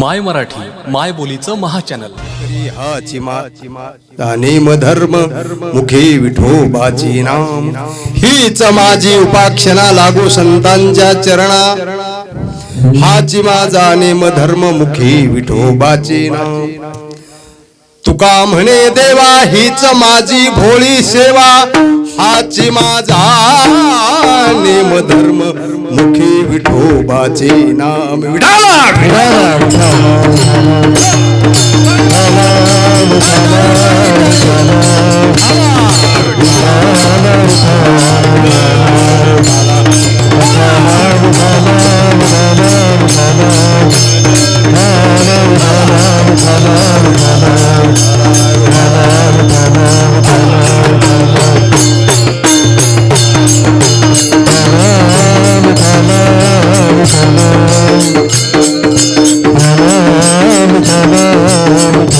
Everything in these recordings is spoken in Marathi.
माय मराठी माय बोलीचं महाचॅनल. हा चिमा नेम धर्म मुखे विठोबाची नाम. हीच माझी उपाक्षणा लागू संतांच्या चरणा. हाची माझा नेम धर्म मुखी विठोबाची नाम. तुका म्हणे देवा हीच माझी भोळी सेवा. हाची माझा नेम धर्म मुखी विठोबाचे नाम. विठाला विठाला होईन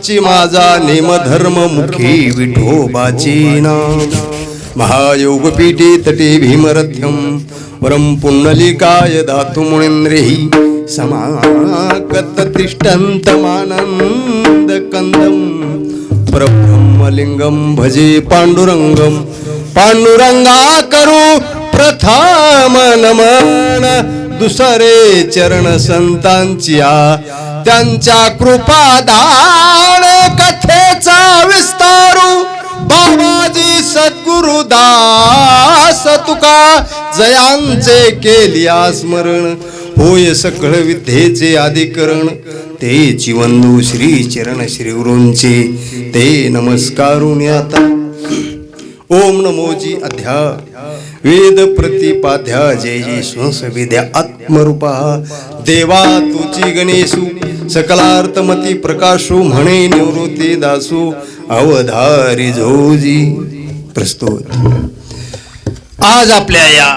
वाची माझा नेम धर्म मुखी विठोबाची ना महायोग तटे भीमरथ्यम परम पुंडलिकाय धातु मुनिंद्रेही समाकत तिष्ठन्त मानंद कंदम भजे पांडुरंगम पांडुरंगा करू प्रथम नमन. दुसरे चरण संतांच्या त्यांच्या कृपा तुका जयांचे केलिया स्मरण होय सकळ विद्येचे अधिकरण. ते चिवंदू श्री चरण श्री गुरूंचे ते नमस्कारून आता. ओम नमोजी अध्या. वेद प्रतिपाध्या जय जी स्वस विद्या आत्मरूपा. देवा तुची गणेशू. सकलार्थमती प्रकाशो म्हणे निवृत्ती दासू. अवधारी झोजी प्रस्तुत. आज आपल्या या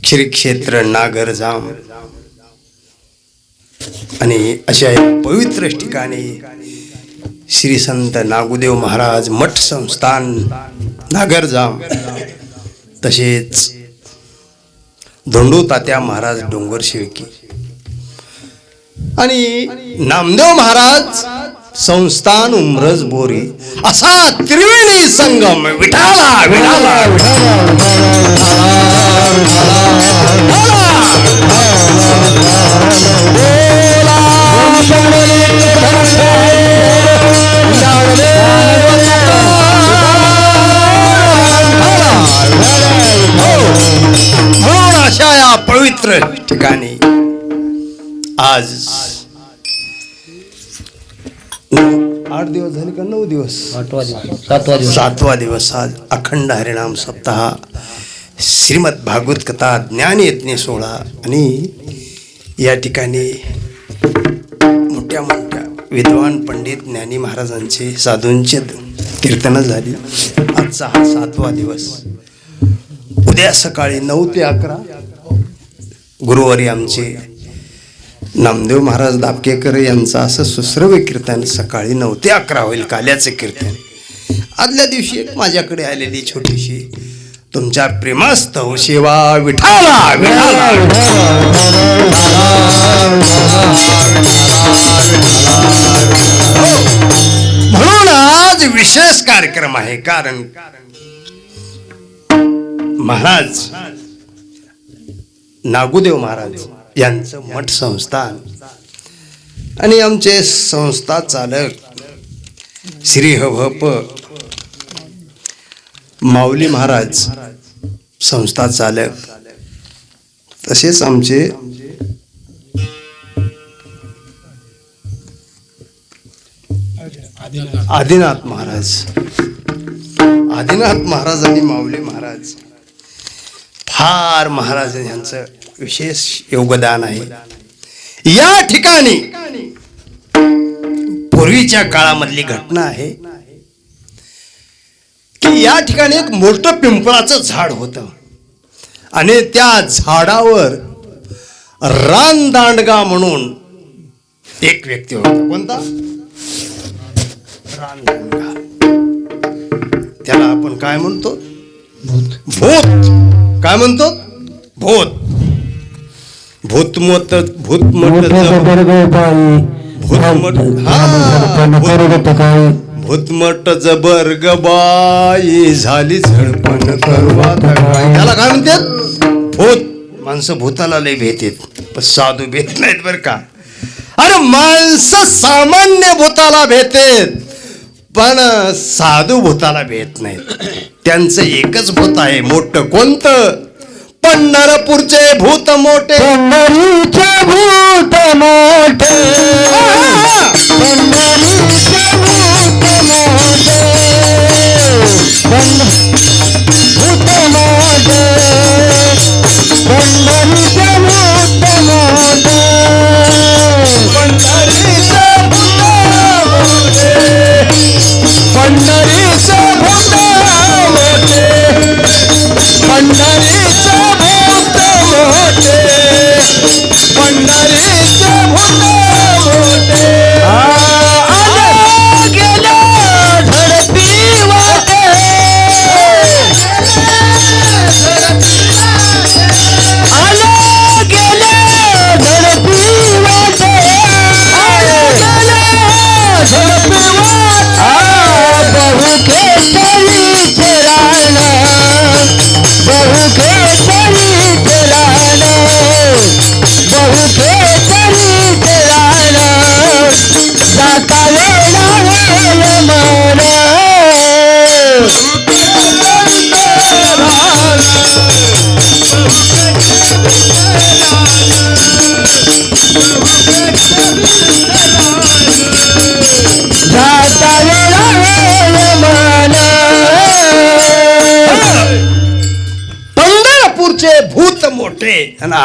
श्री क्षेत्र नागरजाम आणि अशा पवित्र ठिकाणी श्री संत नागुदेव महाराज मठ संस्थान नागरजाम तसेच धोंडू तात्या महाराज डोंगर शिळकी आणि नामदेव महाराज संस्थान उमरज बोरी असा त्रिवेणी संगम विठाला विठाला. म्हणून अशा या पवित्र ठिकाणी आज आठ दिवस झाले का नऊ दिवस? आठवा दिवस. सातवा दिवस. सातवा दिवस आज अखंड हरिनाम सप्ताह. श्रीमद भागवत कथा ज्ञान यज्ञ सोहळा. आणि या ठिकाणी मोठ्या मोठ्या विद्वान पंडित ज्ञानी महाराजांचे साधूंचे कीर्तनं झाली. आजचा हा सातवा दिवस. उद्या सकाळी नऊ ते अकरा गुरुवारी आमचे नामदेव महाराज दाबकेकर यांचं असं सुश्रव्य कीर्तन सकाळी नऊ ते अकरा होईल काल्याचं कीर्तन. आदल्या दिवशी एक माझ्याकडे आलेली छोटीशी तुमच्या प्रेमास्तव हो सेवा विठाला विठाला हो. म्हणून आज विशेष कार्यक्रम आहे कारण महाराज नागुदेव महाराज यांचं मठ संस्थान. आणि आमचे संस्था चालक श्री हभप माऊली महाराज संस्था चालक तसेच आमचे आदिनाथ महाराज. आदिनाथ महाराज आणि माऊली महाराज. फार महाराज यांचं विशेष योगदान आहे. या ठिकाणी पूर्वीच्या काळामधली घटना आहे की या ठिकाणी एक मोठं पिंपळाचं झाड होतं. आणि त्या झाडावर रानदांडगा म्हणून एक व्यक्ती होता. कोणता? रानदांडगा त्याला आपण काय म्हणतो? भूत. भूत. काय म्हणतो? भूत. भूतमत भूतमट भूतमट हा. भूत- भूतमट जबर गबाई झाली झडपण करवा त्याला काय म्हणतात? भूत. माणसं भूताला लय भेटेत पण साधू भेट नाहीत बर का. अरे माणसं सामान्य भूताला भेटेत पण साधू भूताला भेट नाहीत. त्यांचं एकच भूत आहे मोठं कोणतं? पंढरपूरचे भूत मोठे. पंढरीचे भूत मोठे. पंढरीचे भूत मोठे. भूत मोठे. पंढरीचे भूत मोठे.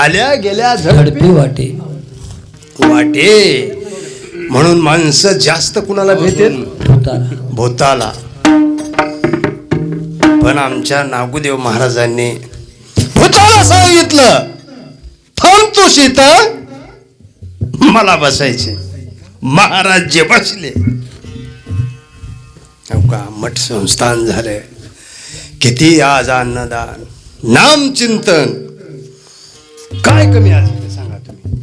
आल्या गेल्या झडपी वाटे. वाटे. म्हणून माणसं जास्त कुणाला भेटेल? भूताला. पण आमच्या नागुदेव महाराजांनी भूताला सांगितलं थांब तू सीता मला बसायचे महाराज जे बसले. का मठ संस्थान झाले किती आज अन्नदान नाम चिंतन काय कमी आज? सांगा तुम्ही.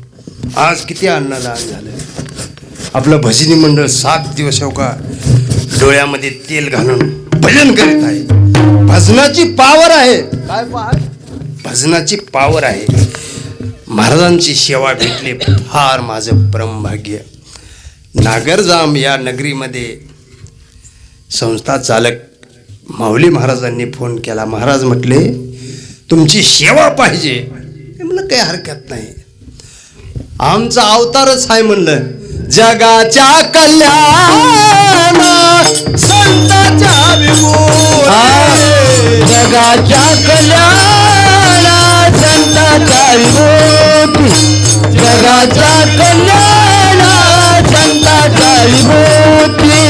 आज किती अन्नदान झालं आपलं भजनी मंडळ सात दिवस हो का डोळ्यामध्ये तेल घालून भजन करीत आहे. भजनाची पावर आहे. काय भजनाची पावर आहे. महाराजांची सेवा भेटली. फार माझं परमभाग्य नागरजाम या नगरीमध्ये संस्था चालक माऊली महाराजांनी फोन केला. महाराज म्हटले तुमची सेवा पाहिजे. मी म्हणलं काही हरकत नाही. आमचा अवतारच आहे म्हणलं. जगाच्या कल्याण संताच्या विभूती. जगाच्या कल्याण संताच्या विभूती जगाच्या कल्याण संताच्या विभूती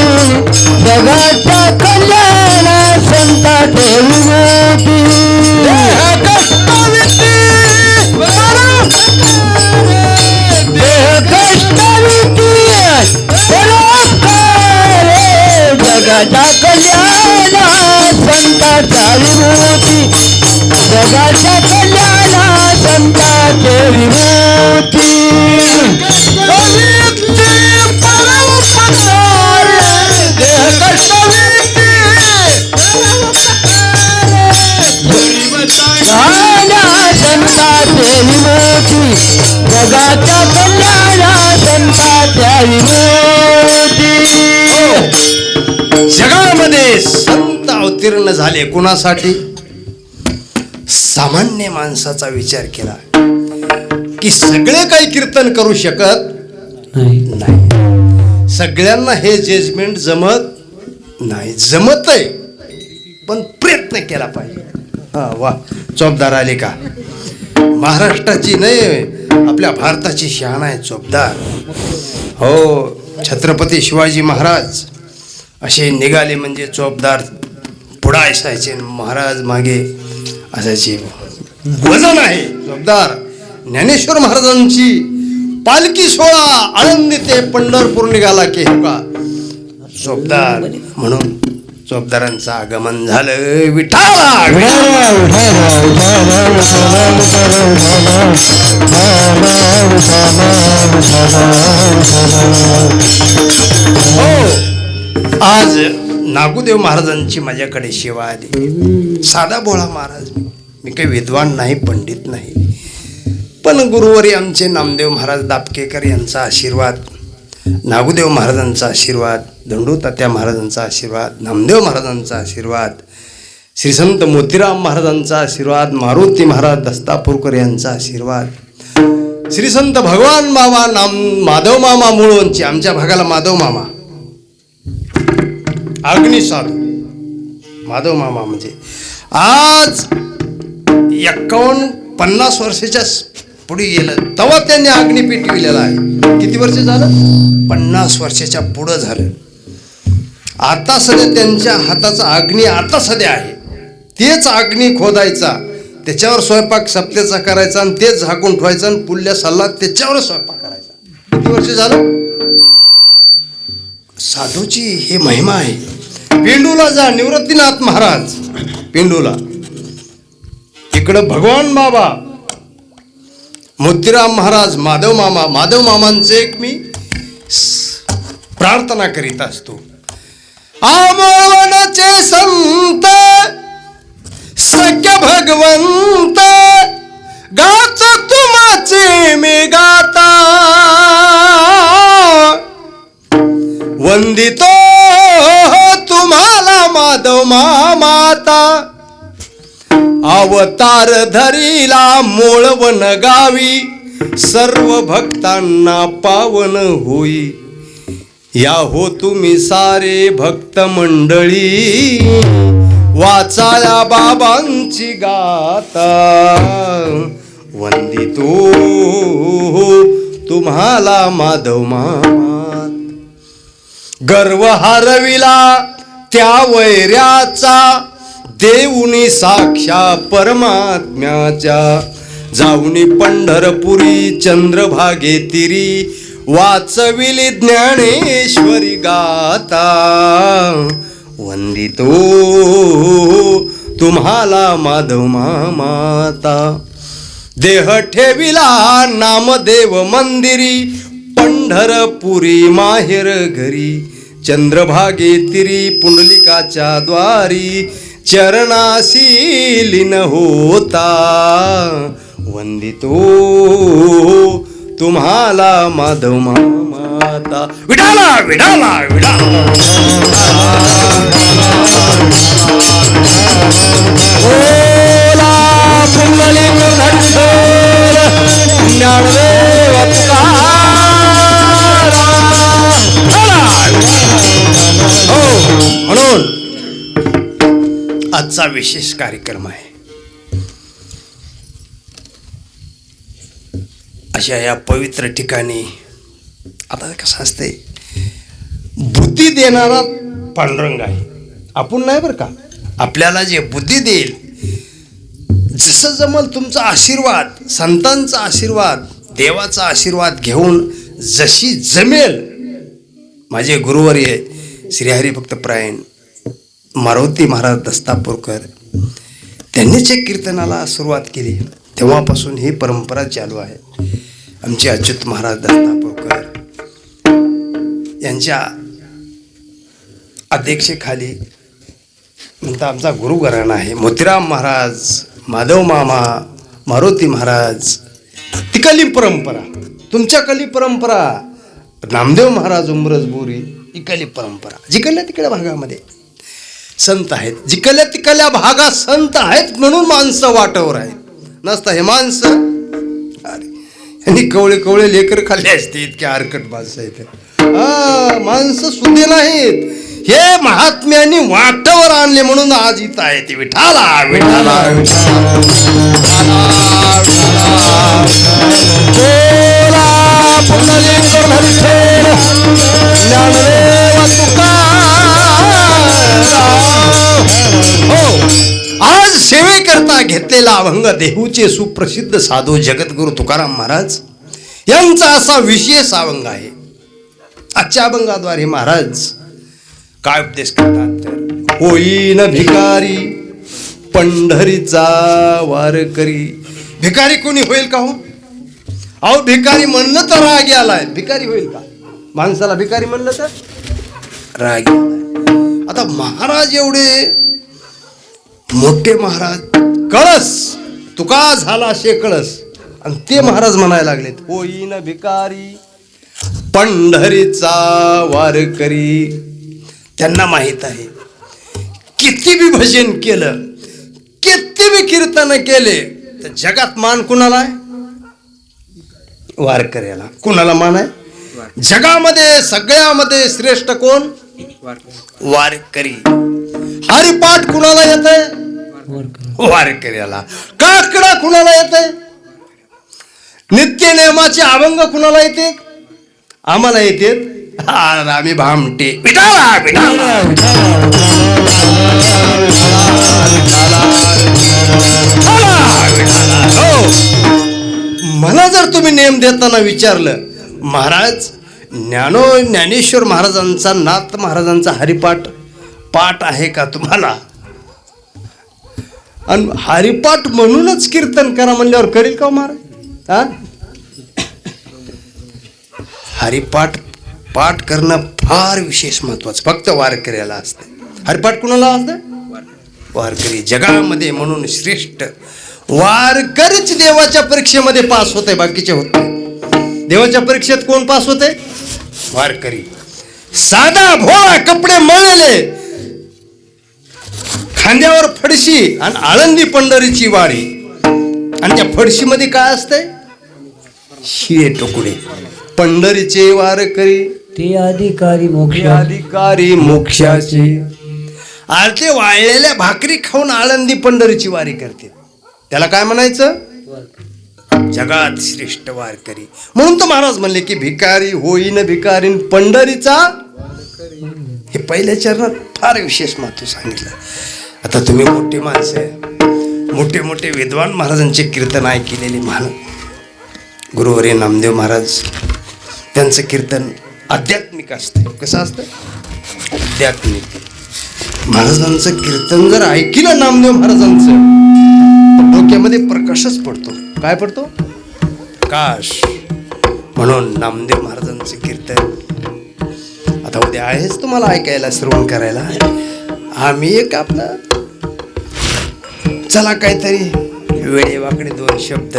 जगाच्या कल्याण संताच्या विभूती झाले कुणासाठी? सामान्य माणसाचा विचार केला की सगळे काही कीर्तन करू शकत नाही. सगळ्यांना हे जजमेंट जमत नाही. जमत आहे पण प्रयत्न केला पाहिजे. हा वा. चोपदार आले का? महाराष्ट्राची नाही आपल्या भारताची शान आहे चोपदार. हो छत्रपती शिवाजी महाराज असे निघाले म्हणजे चोपदार घोडा असायचे महाराज मागे असायचे. वजन आहे. चोपदार ज्ञानेश्वर महाराजांची पालखी सोहळा आळंदी ते पंढरपूर निघाला की का जोबदार म्हणून चोपदारांचं आगमन झालं. विठाला हो. आज नागुदेव महाराजांची माझ्याकडे सेवा आली. साधा भोळा महाराज मी. काही विद्वान नाही पंडित नाही. पण गुरुवारी आमचे नामदेव महाराज दापकेकर यांचा आशीर्वाद नागुदेव महाराजांचा आशीर्वाद दंडू तात्या महाराजांचा आशीर्वाद नामदेव महाराजांचा आशीर्वाद श्री संत मोतीराम महाराजांचा आशीर्वाद मारुती महाराज दस्तापूरकर यांचा आशीर्वाद श्री संत भगवान मामा नाम माधव मामा मुळवंची आमच्या भागाला माधव मामा. अग्नी साधू माधव मामा म्हणजे. आज एक्कावन्न पन्नास वर्षाच्या पुढे गेलं तेव्हा त्यांनी अग्नी पेटविलेला आहे. किती वर्ष झालं? पन्नास वर्षाच्या पुढं झालं. आता सध्या त्यांच्या हाताचा अग्नी आता सध्या आहे. तेच अग्नी खोदायचा. त्याच्यावर स्वयंपाक सप्त्याचा करायचा आणि तेच झाकून ठेवायचा आणि पुढल्या सल्ला त्याच्यावर स्वयंपाक करायचा. किती वर्ष झालं? साधूची ही महिमा आहे. पेंडूला जा निवृत्तीनाथ महाराज. पेंडूला. इकडं भगवान बाबा. मोतीराम महाराज माधव मामा. माधव मामांचे एक मी प्रार्थना करीत असतो. आमोवनाचे संत सख्य भगवंत गाच तुमाचे मी वंदितो तुम्हाला माधव माता अवतार धरीला मोळवन गावी सर्व भक्तांना पावन होई. या हो तुम्ही सारे भक्त मंडळी वाचाया बाबांची गाता वंदितो तुम्हाला माधव मामात. गर्व हरविला त्या वैऱ्याचा. देऊनी साक्षा परमात्म्याच्या. जाऊनी पंढरपुरी चंद्रभागे तिरी. वाचविली ज्ञानेश्वरी गाता वंदितो तुम्हाला माधव माता देह ठेविला नामदेव मंदिरी. पंढरपुरी माहेर घरी. चंद्रभागे तिरी पुंडलिकाच्या द्वारी. चरणाशी लीन होता. वंदितो तुम्हाला माधव माता विडाला विडाला विडाला. पुंडलिक आजचा विशेष कार्यक्रम आहे. अशा या पवित्र ठिकाणी आता कसं असते? बुद्धी देणारा पांडुरंग आहे. आपण नाही बरं का? आपल्याला जे बुद्धी देईल जसं जमल तुमचा आशीर्वाद संतांचा आशीर्वाद देवाचा आशीर्वाद घेऊन जशी जमेल. माझे गुरुवर्य श्रीहरी भक्तप्रायण मारुती महाराज दस्तापूरकर त्यांनीच एक कीर्तनाला सुरुवात केली. तेव्हापासून ही परंपरा चालू आहे. आमचे अच्युत महाराज दस्तापूरकर यांच्या अध्यक्षेखाली नंतर आमचा गुरुघराणा आहे. मोतीराम महाराज माधव मामा मारुती महाराज तिकाली परंपरा तुमच्या कली परंपरा नामदेव महाराज उमरज बोरी ही परंपरा. जिकडल्या तिकडल्या भागामध्ये. संत आहेत. जिकल्या तिकल्या भागात संत आहेत म्हणून माणसं वाटवर आहेत. नसतं हे माणसं. अरे यांनी कवळे कवळे लेकर खाल्ले असते इतके आरकट माणसं आहेत. हा माणसं सुधे नाहीत. हे महात्म्यांनी वाटावर आणले म्हणून आज इथं आहे ते विठाला विठाला बोला हो. हो. आज सेवेकरता घेतलेला अभंग देहूचे सुप्रसिद्ध साधू जगद्गुरु तुकाराम महाराज यांचा असा विशेष अभंग आहे. आजच्या अभंगाद्वारे महाराज काय उपदेश करतात तर होईन भिकारी पंढरीचा वारकरी भिकारी कोणी होईल का हो? अहो भिकारी म्हणलं तर राग आलाय भिकारी होईल का? माणसाला भिकारी म्हणलं तर राग आलाय आता महाराज एवढे मोठे महाराज कळस! तुका झाला शे कळस. आणि ते महाराज म्हणायला लागलेत होईन भिकारी पंढरीचा वारकरी त्यांना माहीत आहे किती बी भजन केलं किती बी कीर्तन केले तर जगात मान कुणाला आहे? वारकऱ्याला. कुणाला मान आहे? जगामध्ये सगळ्यामध्ये श्रेष्ठ कोण? वारकरी. हरिपाठ कुणाला येत? वारकऱ्याला. काकडा कुणाला येते? नित्य नियमाचे अभंग कुणाला येते? आम्हाला येते. आम्ही भामटे. पिठाला हो. मला जर तुम्ही नेम देताना विचारलं महाराज ज्ञानो ज्ञानेश्वर महाराजांचा नाथ महाराजांचा हरिपाठ पाठ आहे का तुम्हाला? आणि हरिपाठ म्हणूनच कीर्तन करा म्हणल्यावर करील का हो महाराज? हा हरिपाठ पाठ करणं फार विशेष महत्वाचं. फक्त वारकऱ्याला असते. हरिपाठ कुणाला असतं? वारकरी जगामध्ये म्हणून श्रेष्ठ. वारकरीच देवाच्या परीक्षेमध्ये पास होते बाकीचे होत देवाच्या परीक्षेत कोण पास होते वारकरी. साधा भोळा कपडे मळलेले खांद्यावर फडशी आणि आळंदी पंढरीची वाडी. आणि त्या फडशीमध्ये काय असतंय? शिळे टोकुडे पंढरीचे वारकरी ते अधिकारी मोक्ष अधिकारी मोक्षाचे. आरते वाळलेल्या भाकरी खाऊन आळंदी पंढरीची वारी करते. त्याला काय म्हणायचं? जगात श्रेष्ठ वारकरी म्हणून तर महाराज म्हणले की भिकारी होईन भिकारीन पंढरीचा. हे पहिल्या चरणात फार विशेष महत्त्व सांगितलं. आता तुम्ही मोठी माणसं आहे. मोठे मोठे विद्वान महाराजांचे कीर्तन ऐकलेले महान गुरुवरी नामदेव महाराज त्यांचं कीर्तन आध्यात्मिक असतं. कसं असतं? आध्यात्मिक. महाराजांचं कीर्तन जर ऐकलं नामदेव महाराजांचं तर डोक्यामध्ये प्रकाशच पडतो. काय पडतो? प्रकाश. म्हणून नामदेव महाराजांचं कीर्तन आता उद्या आहेच तुम्हाला ऐकायला श्रवण करायला. आम्ही एक आपलं चला काहीतरी वेळे वाकडे दोन शब्द.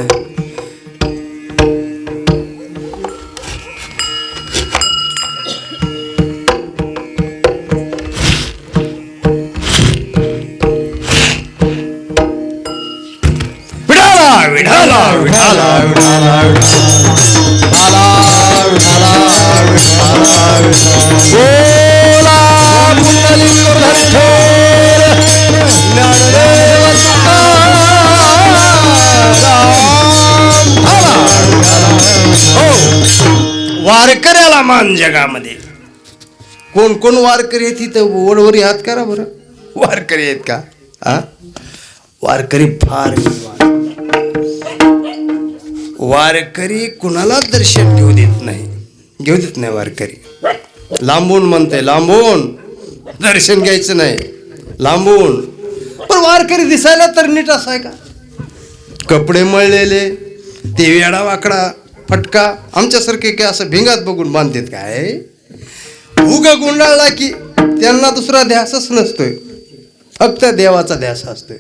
जगामध्ये कोण कोण वारकरी आहेत तिथं वडवरी हात करा बरं? वारकरी आहेत का? हा वारकरी फार. वारकरी कुणाला दर्शन घेऊ देत नाही? घेऊ देत नाही वारकरी. लांबून म्हणते लांबून. दर्शन घ्यायचं नाही. लांबून. पण वारकरी दिसायला तर नीट असाय का? कपडे मळलेले ते वेडा वाकडा. फटका आमच्यासारखे काय असं भिंगात बघून बांधतात काय? उगा गुंडाळला की त्यांना दुसरा ध्यासच नसतोय. फक्त देवाचा ध्यास असतोय.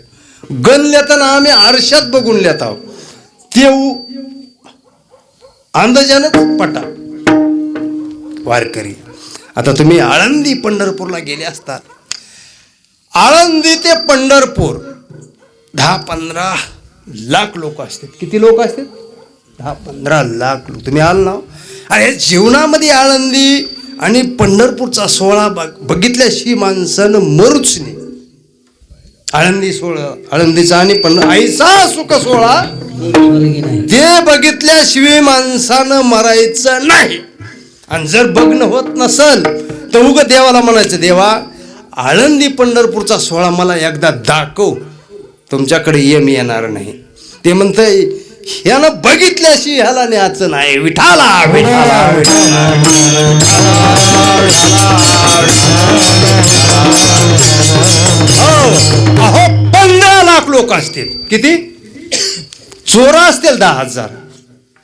गण लेताना आम्ही आरशात बघून लेत आहोत ते अंदाजानच पटा. वारकरी आता तुम्ही आळंदी पंढरपूरला गेले असता. आळंदी ते पंढरपूर दहा पंधरा लाख लोक असतात. किती लोक असतात? दहा पंधरा लाख लोक. तुम्ही आल ना? अरे जीवनामध्ये आळंदी आणि पंढरपूरचा सोहळा बघ बघितल्याशी माणसानं मरूच नाही. आळंदी सोहळा आळंदीचा आणि पंढर आईचा सुख सोहळा ते बघितल्याशिवाय माणसानं मरायचं नाही. आणि जर बघणं होत नसल तर उग देवाला म्हणायचं देवा आळंदी पंढरपूरचा सोहळा मला एकदा दाखव. तुमच्याकडे ये मी येणार नाही. ते म्हणतंय ह्यानं बघितल्याशी ह्याला न्यायचं नाही. विठाला विठाला हो अहो पंधरा लाख लोक असतील. किती? चोर असतील दहा हजार.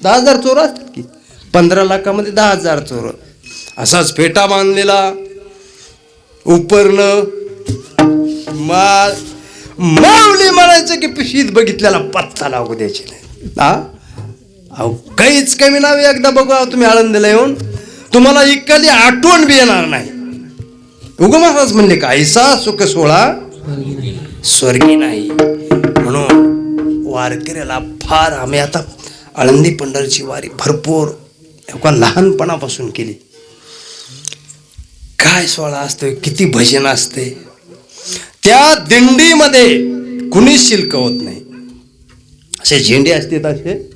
दहा हजार चोर असतील की? पंधरा लाखामध्ये दहा हजार चोर. असाच फेटा बांधलेला. उपरलं मा माऊली म्हणायचं की पिशीत बघितल्याला पत्ता लागू द्यायची नाही. हा? अहो काहीच कमी नाही. एकदा बघू तुम्ही आळंदीला येऊन. तुम्हाला इकाली आठवण बी येणार नाही. उगम महाराज म्हणले का सुख सोळा स्वर्गी नाही. म्हणून वारकऱ्याला फार आम्ही आता आळंदी पंढरची वारी भरपूर एका लहानपणापासून केली. काय सोहळा असतोय किती भजन असते त्या दिंडीमध्ये कुणीच शिल्क होत नाही. असे झेंडे असते असे?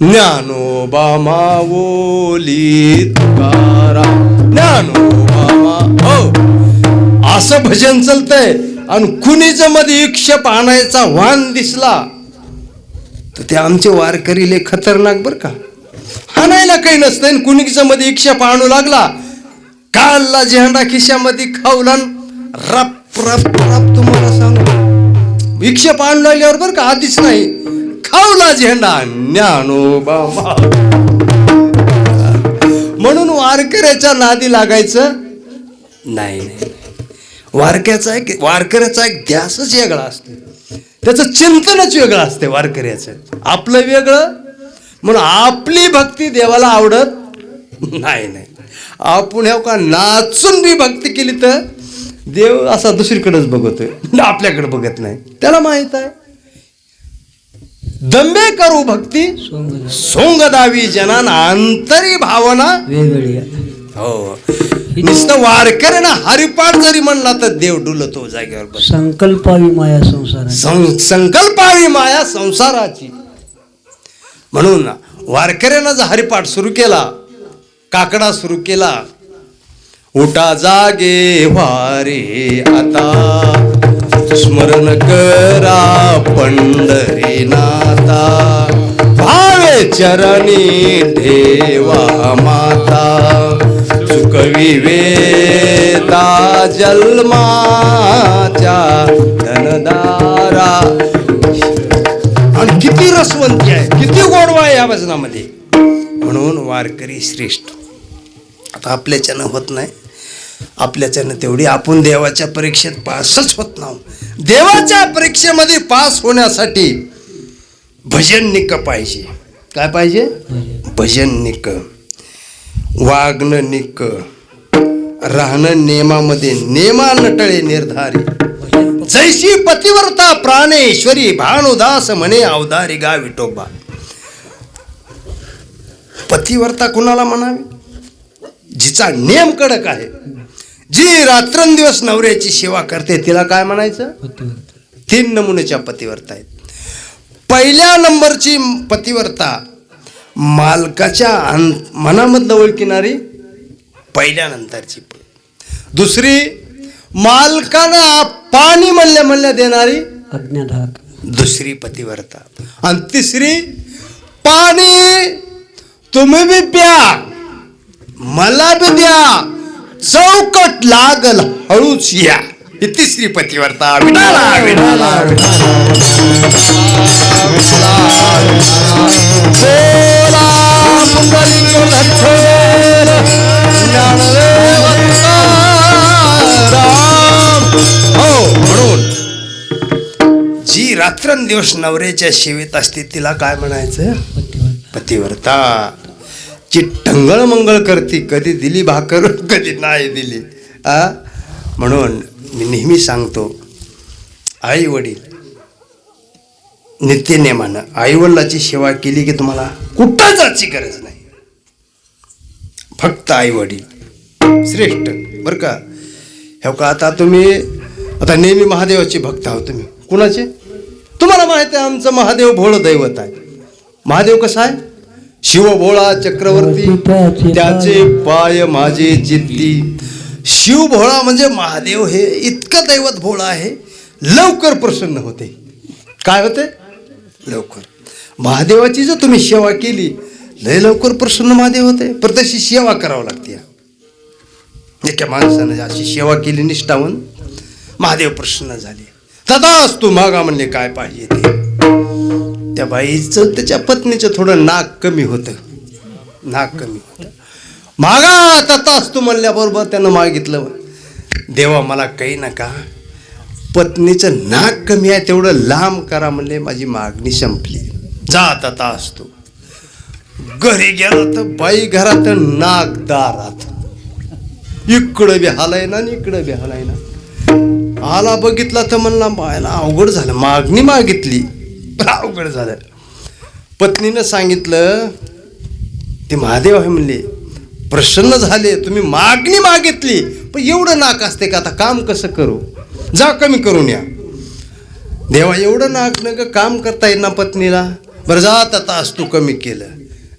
ज्ञानोबा मावोली तुकाराम. ज्ञानोबा मा हो. असं भजन चलतंय आणि कुणीच मध्ये इक्ष आणायचा वाण दिसला. तर ते आमचे वारकरीले खतरनाक बर का. हाणायला काही नसतं आणि कुणीच मध्ये इक्षप आणू लागला. कालला झेंडा खिशामध्ये खावला रप रप रप तुम्हाला सांगू इक्षप आणू लागल्यावर बरं का आधीच नाही. खावला झेंडा ज्ञानोबा बाबा. म्हणून वारकऱ्याच्या नादी लागायचं? नाही नाही. वारक्याचा एक वारकऱ्याचा एक ध्यासच वेगळा असतो. त्याचं चिंतनच वेगळं असते वारकऱ्याचं. आपलं वेगळं म्हणून आपली भक्ती देवाला आवडत नाही नाही. आपण हे का नाचून बी भक्ती केली तर? देव असा दुसरीकडेच बघतोय. आपल्याकडे बघत नाही. त्याला माहीत आहे. दंबे करू भक्ती सोंग सोंग दावी जनान अंतरी भावना. वेगळी. हो. नुसतं वारकऱ्यानं हरिपाठ जरी म्हणला तर देव डुलतो जागेवर संकल्पावी माया संसार संकल्पावी माया संसाराची. म्हणून वारकऱ्यानं जर हरिपाठ सुरू केला काकडा सुरू केला उठा जागे वारे आता. स्मरण करा पंढरी नाता. भावे चरणी ठेवा माता. चुकवी वेता जन्माच्या धनदारा. आणि किती रसवंती आहे किती गोडवा आहे या भजनामध्ये म्हणून वारकरी श्रेष्ठ. आता आपल्याच्यानं होत नाही. आपल्याच्यानं तेवढी आपण देवाच्या परीक्षेत पासच होत नाही देवाच्या परीक्षेमध्ये पास होण्यासाठी भजन निक पाहिजे. काय पाहिजे? भजन निक. वागणं निक. राहणं नेमामध्ये नेमा नटळे निर्धारी. जैशी पतिव्रता प्राणेश्वरी भानुदास म्हणे अवधारी गा विठोबा पतिव्रता कुणाला म्हणावी? जिचा नेम कडक आहे. जी रात्रंदिवस नवऱ्याची सेवा करते तिला काय म्हणायचं? तीन नमुन्याच्या पतिव्रता आहेत. पहिल्या नंबरची पतिव्रता मालकाच्या मनामधलं ओळखिणारी पहिल्या नंतरची. दुसरी मालकानं पाणी म्हणल्या म्हणल्या देणारी अज्ञाधाक. दुसरी पतिव्रता. आणि तिसरी पाणी तुम्ही बी प्या. मला बी द्या. चौकट लागल हळूच या. ही तिसरी पतीवरता विठाला विठाला हो म्हणून जी रात्रंदिवस नवऱ्याच्या सेवेत असते तिला काय म्हणायचं? पतिव्रता. जी टंगळ मंगळ करते कधी दिली भाकर कधी नाही दिली. आ? म्हणून मी नेहमी सांगतो आई वडील नित्यनेमानं आईवडिलाची सेवा केली की तुम्हाला कुठं जायची गरज नाही. फक्त आई वडील श्रेष्ठ. बरं का? हो का आता तुम्ही आता नेहमी महादेवाचे भक्त आहोत तुम्ही. कुणाचे? तुम्हाला माहिती आहे आमचं महादेव भोळ दैवत आहे. महादेव कसा आहे? शिव भोळा चक्रवर्ती त्याचे पाय माझे चित्ती शिव भोळा म्हणजे महादेव हे इतकं दैवत भोळा आहे लवकर प्रसन्न होते. काय होते? लवकर. महादेवाची जर तुम्ही सेवा केली लय लवकर प्रसन्न महादेव होते. पण तशी सेवा करावं लागते एका माणसानं अशी सेवा केली निष्ठावून महादेव प्रसन्न झाले. तदाच तू मागा म्हणले काय पाहिजे ते. त्या बाईचं त्याच्या पत्नीचं थोडं नाक कमी होतं. नाक कमी होतं. मागा आता तास तू म्हणल्याबरोबर त्यानं मागितलं. देवा मला काही नका. पत्नीचं नाक कमी आहे तेवढं लांब करा म्हणले माझी मागणी संपली. जा आता असतो घरी गेला तर बाई घरात नाक दारात इकडं बी हालाय ना आणि इकडं बी हालाय ना. आला बघितला तर म्हणला बायला अवघड झालं. मागणी मागितली. अवघड झालं. पत्नीनं सांगितलं ते महादेव आहे म्हणले प्रसन्न झाले तुम्ही मागणी मागितली पण एवढं नाक असते का? आता काम कसं करू? जा कमी करून या. देवा एवढं नाक न ग काम करता येईल ना पत्नीला? बरं जात आता आज तू कमी केलं.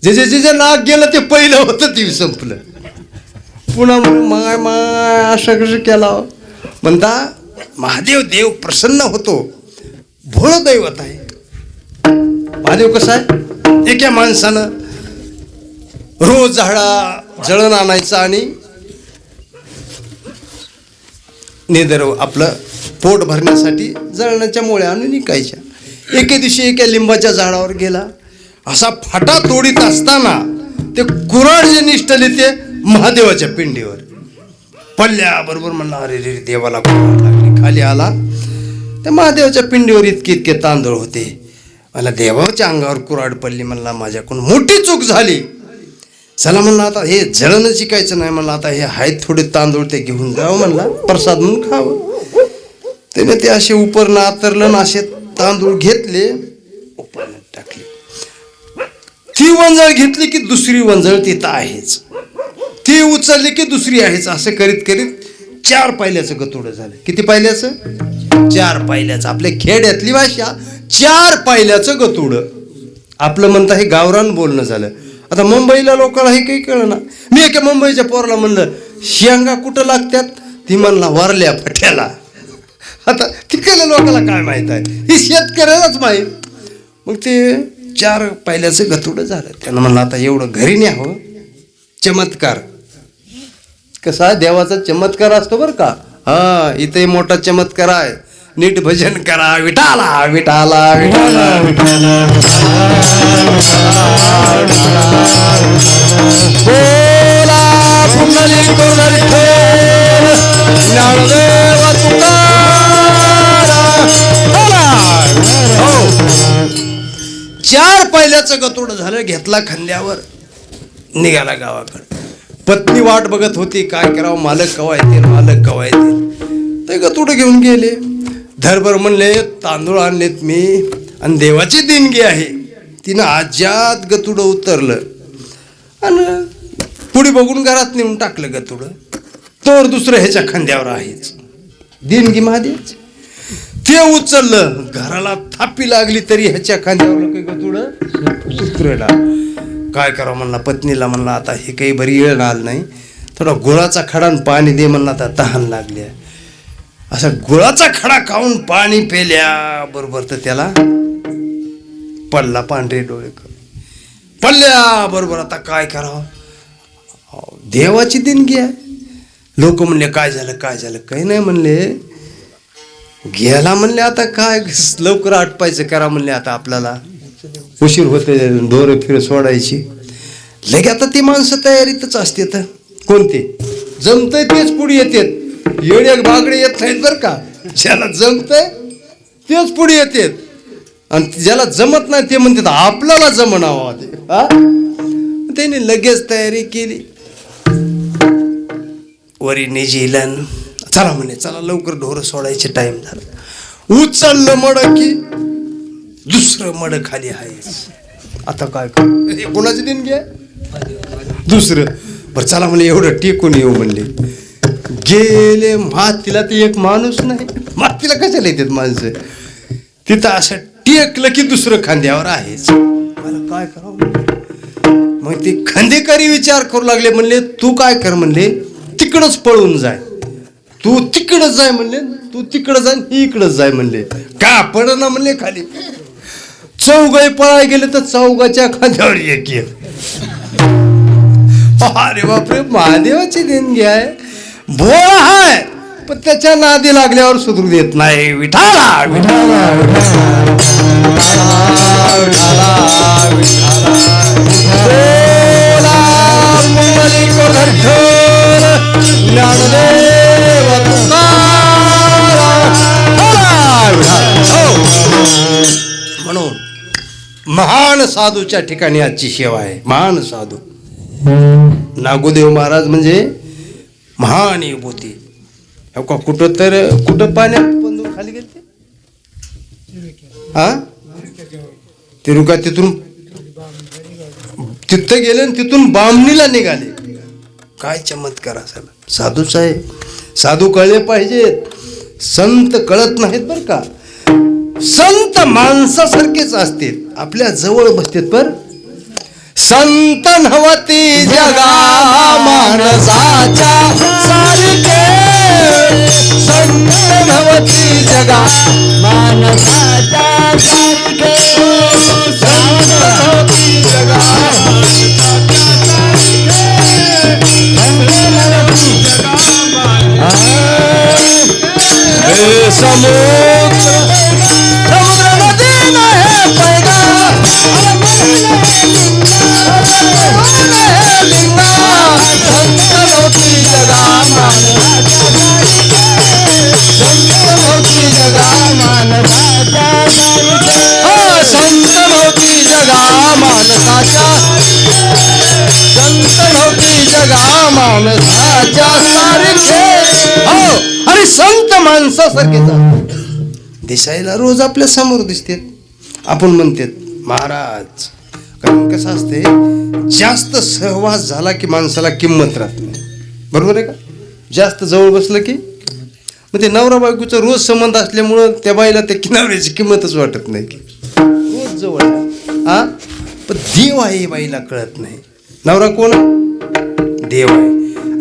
जे जे जे जे नाक गेलं ते पहिलं होतं ते संपलं. पुन्हा मग माय माय असं कसं केला हो? म्हणता महादेव देव प्रसन्न होतो. भोळ दैवत आहे. महादेव कसा आहे? एका माणसानं रोज झाडा जळण आणायचं आणि नेदर आपलं पोट भरण्यासाठी जळणाच्या मोळ्या आणून निकायच्या. एके दिवशी एका लिंबाच्या झाडावर गेला. असा फाटा तोडीत असताना ते कुराड जे निष्ठले ते महादेवाच्या पिंडीवर. पडल्या बरोबर म्हणला अरे रे देवाला कुराड लागली. खाली आला. त्या महादेवाच्या पिंडीवर इतके इतके तांदूळ होते. मला देवाच्या अंगावर कुराड पडली म्हणला माझ्याकडून मोठी चूक झाली. चला म्हणलं आता हे जळणं शिकायचं नाही म्हणलं आता हे आहेत थोडे तांदूळ ते घेऊन जावं म्हणला प्रसाद म्हणून खावं. त्याने ते असे उपर नातरलं ना असे तांदूळ घेतले उपरनं टाकले. ती वंजळ घेतली की दुसरी वंजळ तिथं आहेच. ती उचलली की दुसरी आहेच असं करीत करीत चार पायल्याचं गतोडं झालं. किती पायल्याचं? चार पायल्याचं. आपल्या खेड्यातली भाषा चार पायल्याचं गतुड आपलं म्हणता हे गावरान बोलणं झालं. आता मुंबईला लोकांना हे काही कळलं ना मी एका मुंबईच्या पोराला म्हणलं शेंगा कुठं लागत्यात? ती म्हणला वारल्या फट्याला. आता तिकडल्या लोकांना काय माहीत आहे? ही शेतकऱ्यालाच माहीत. मग ते चार पायल्याचं गतुडं झालं. त्यानं म्हणलं आता एवढं घरी न्यावं हो. चमत्कार. कसा? देवाचा चमत्कार असतो बरं का? हा इथे मोठा चमत्कार आहे. नीट भजन करा विठाला विठाला विठाला बोला पुंडली ज्ञानदेव हो. चार पहिल्याचं गतोड झालं घेतला खांद्यावर निघाला गावाकडे. पत्नी वाट बघत होती काय करावं मालक कवा येतील मालक कवा येतील. ते गतोड घेऊन गेले. धरभर म्हणले तांदूळ आणलेत मी आणि देवाची देणगी आहे. तिनं आजात गतुडं उतरलं आणि पुढे बघून घरात नेऊन टाकलं गतुडं. तर दुसरं ह्याच्या खांद्यावर आहेच. देणगी महादेवची. ते उचललं. घराला थापी लागली तरी ह्याच्या खांद्यावर काही गतुडं काय करावं? म्हणला. पत्नीला म्हणला आता हे काही बरी वेळ आलं नाही. थोडा गुळाचा खडा पाणी दे म्हणला आता तहान लागली आहे. असा गुळाचा खडा खाऊन पाणी पेल्या बरोबर तर त्याला पडला पांढरे डोळे पडल्या बरोबर आता काय करावं? देवाची देणगी आहे. लोक म्हणले काय झालं काय झालं? काही नाही म्हणले. गेला म्हणले आता काय? लवकर आटपायचं करा म्हणले आता आपल्याला. उशीर होते ढोरं फिर सोडायची. लगे आता ती माणसं तयारीतच असते तर. कोणते? जमतंय तेच पुढे येतात. येडे बागडे येत नाहीत बरं का? ज्याला जमतंय तेच पुढे येतात आणि ज्याला जमत नाही ते म्हणतात आपल्याला जमणावं ते. हा? त्याने लगेच तयारी केली. वरी निजीलन चला म्हणे चला लवकर ढोरं सोडायचे टाइम झाला. उचललं मड की दुसरं मड खाली आहे. आता काय करू? दिन कोणाची दुसरं. बरं चला म्हणे एवढं टेकून येऊ म्हणले. गेले मातीला ते एक माणूस नाही. मातीला कशाला येतात माणसं? तिथं असं टेकलं की दुसरं खांद्यावर आहेच. मला काय करावं? मग ते खांदेकरी विचार करू लागले म्हणले तू काय कर? म्हणले तिकडच पळून जाय. तू तिकडंच जाय? म्हणले तू तिकडं जाय ही इकडंच जाय. म्हणले का? पड ना म्हणले खाली. चौघे पळाय गेले तर चौघाच्या खांद्यावर एक. अरे बापरे महादेवाची देणगी आहे. भोळा हाय पण त्याच्या नादी लागल्यावर सुधरू देत नाही. विठाला विठाला हो. म्हणून महान साधूच्या ठिकाणी आजची सेवा आहे. महान साधू. नागोदेव महाराज म्हणजे महान विभूती हो का कुठं तर कुठं पाण्यात बंदूक खाली गेले हा? तिरुका तिथून तिथं गेले आणि तिथून बामणीला निघाले. काय चमत्कार असायला. साधू साहेब साधू कळले पाहिजेत. संत कळत नाहीत बरं का? संत माणसासारखेच असतील. आपल्या जवळ बसतेत पर संत नवती जगा माणसाच्या सारखे संत नवती जगा माणसाच्या सारखे संत नवती जगा हे समुद्र समुद्र नदी नाही पैगा माणसाच्या सारखे हो अरे संत माणसासारखे दिसायला रोज आपल्यासमोर दिसते आपण म्हणते महाराज कारण कसं असते जास्त सहवास झाला की माणसाला किंमत राहत नाही. बरोबर आहे का? जास्त जवळ बसलं की मग ते नवरा बायकोचा रोज संबंध असल्यामुळं त्या बाईला त्या किनाऱ्याची किंमतच वाटत नाही की. रोज जवळ आहे. हा पण देव आहे हे बाईला कळत नाही. नवरा कोण? देव आहे.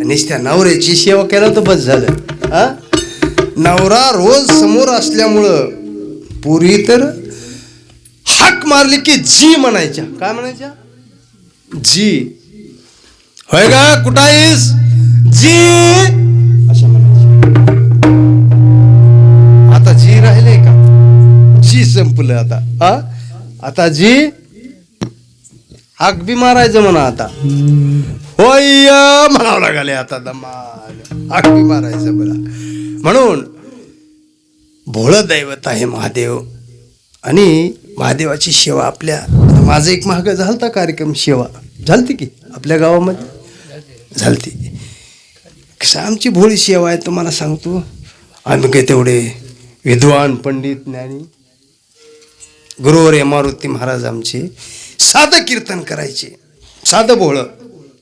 आणि त्या नवऱ्याची सेवा केलं तर बस झालं. हा नवरा रोज समोर असल्यामुळं पूर्वी तर हाक मारली की जी म्हणायच्या. काय म्हणायच्या? जी. होय का? कुठं आहेस? जी. अशा म्हणायच्या. आता जी राहिले का? जी संपलं आता. हा? आता जी. हाक बी मारायचं म्हणा आता. होय म्हणावं लागले आता दमाल. हाक बी मारायचं बोला म्हणून भोळं दैवत आहे महादेव. आणि महादेवाची सेवा आपल्या माझं एक महाग झालता कार्यक्रम सेवा. झालती की? आपल्या गावामध्ये? झालती. कसं आमची भोळी सेवा आहे तुम्हाला सांगतो. आम्ही काही तेवढे विद्वान पंडित ज्ञानी. गुरुवर मारुती महाराज आमचे. साधं कीर्तन करायचे. साधं भोळं.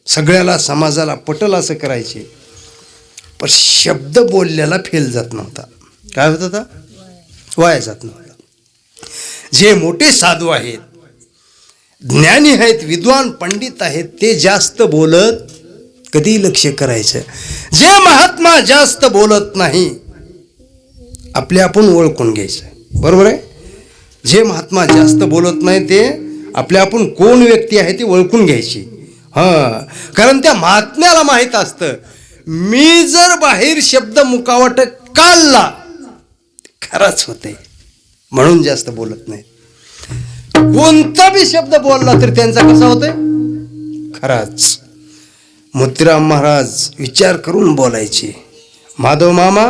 सगळ्याला समाजाला पटल असं करायचे. पण शब्द बोलल्याला फेल जात नव्हता. काय होत होता? वाया जात नव्हता. जे मोठे साधू आहेत ज्ञानी आहेत विद्वान पंडित आहेत ते जास्त बोलत कधी लक्ष करायचं? जे महात्मा जास्त बोलत नाही आपले आपण ओळखून घ्यायचं. बरोबर आहे? जे महात्मा जास्त बोलत नाही ते आपल्या आपण कोण व्यक्ती आहे ती ओळखून घ्यायची. हां. कारण त्या महात्म्याला माहीत असतं मी जर बाहेर शब्द मुकावट काढला खराच होते म्हणून जास्त बोलत नाही. कोणता बी शब्द बोलला तर त्यांचा कसा होतोय? खराच. मुद्राम महाराज विचार करून बोलायचे. माधव मामा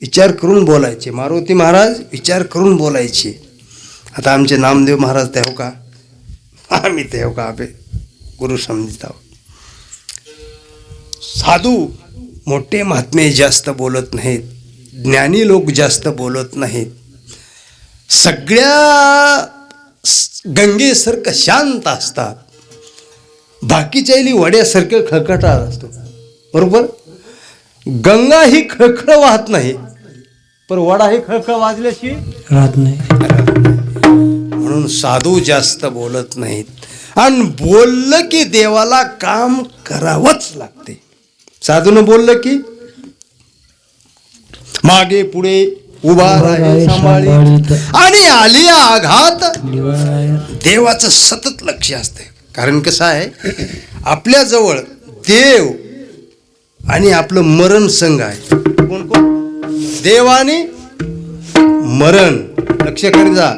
विचार करून बोलायचे. मारुती महाराज विचार करून बोलायचे. आता आमचे नामदेव महाराज ते हो का? आम्ही ते हो का? आपे गुरु समजित आहोत. साधू मोठे महात्मे जास्त बोलत नाहीत. ज्ञानी लोक जास्त बोलत नाहीत. सगळ्या गंगेसारखं शांत असतात. बाकीच्याली वड्यासारखं खळखटात असतो. बरोबर? गंगा ही खळखळ वाहत नाही. पण वडा ही खळखळ वाजल्याशी? राहत नाही. म्हणून साधू जास्त बोलत नाहीत. आणि बोललं की देवाला काम करावंच लागते. साधून बोललं की मागे पुढे उभा राहे सांभाळी. आणि आली आघात. देवाचं सतत लक्ष असते. कारण कसं आहे आपल्याजवळ देव आणि आपलं मरण संघ आहे. कोण कोण? देव आणि मरण. लक्ष करी जा.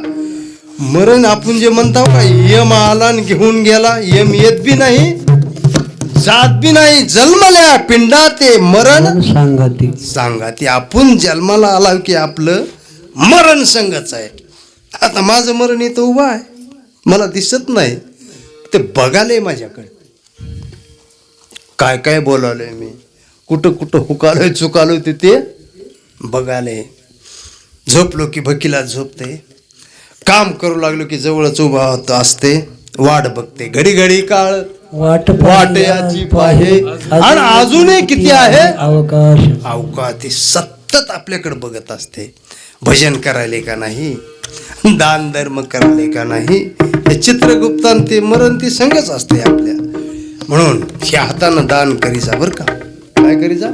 मरण आपण जे म्हणतो का यम आला घेऊन गेला यम येत बी नाही जात बी नाही जन्मल्या पिंडा ते मरण. सांगा ती सांगा ते आपण जन्माला आला की आपलं मरण संगच आहे. आता माझं मरण इथं उभं आहे. मला दिसत नाही. ते बघालंय माझ्याकडे. काय काय बोलावलंय मी? कुठं कुठं हुकालोय चुकालोय ते ते बघाले. झोपलो की भकीला झोपते. काम करू लागलो की जवळच उभा होत असते. वाट बघते. घडी घडी काळ वाट वाट याची पाहे. आणि अजूनही किती आहे? अवकाश. अवका ते सतत आपल्याकडे बघत असते. भजन करायले का नाही? दान धर्म करायले का नाही? हे चित्रगुप्तान ते मरण ती संगच असते आपल्या. म्हणून ह्या हातानं दान करीचा बरं का. काय करीचा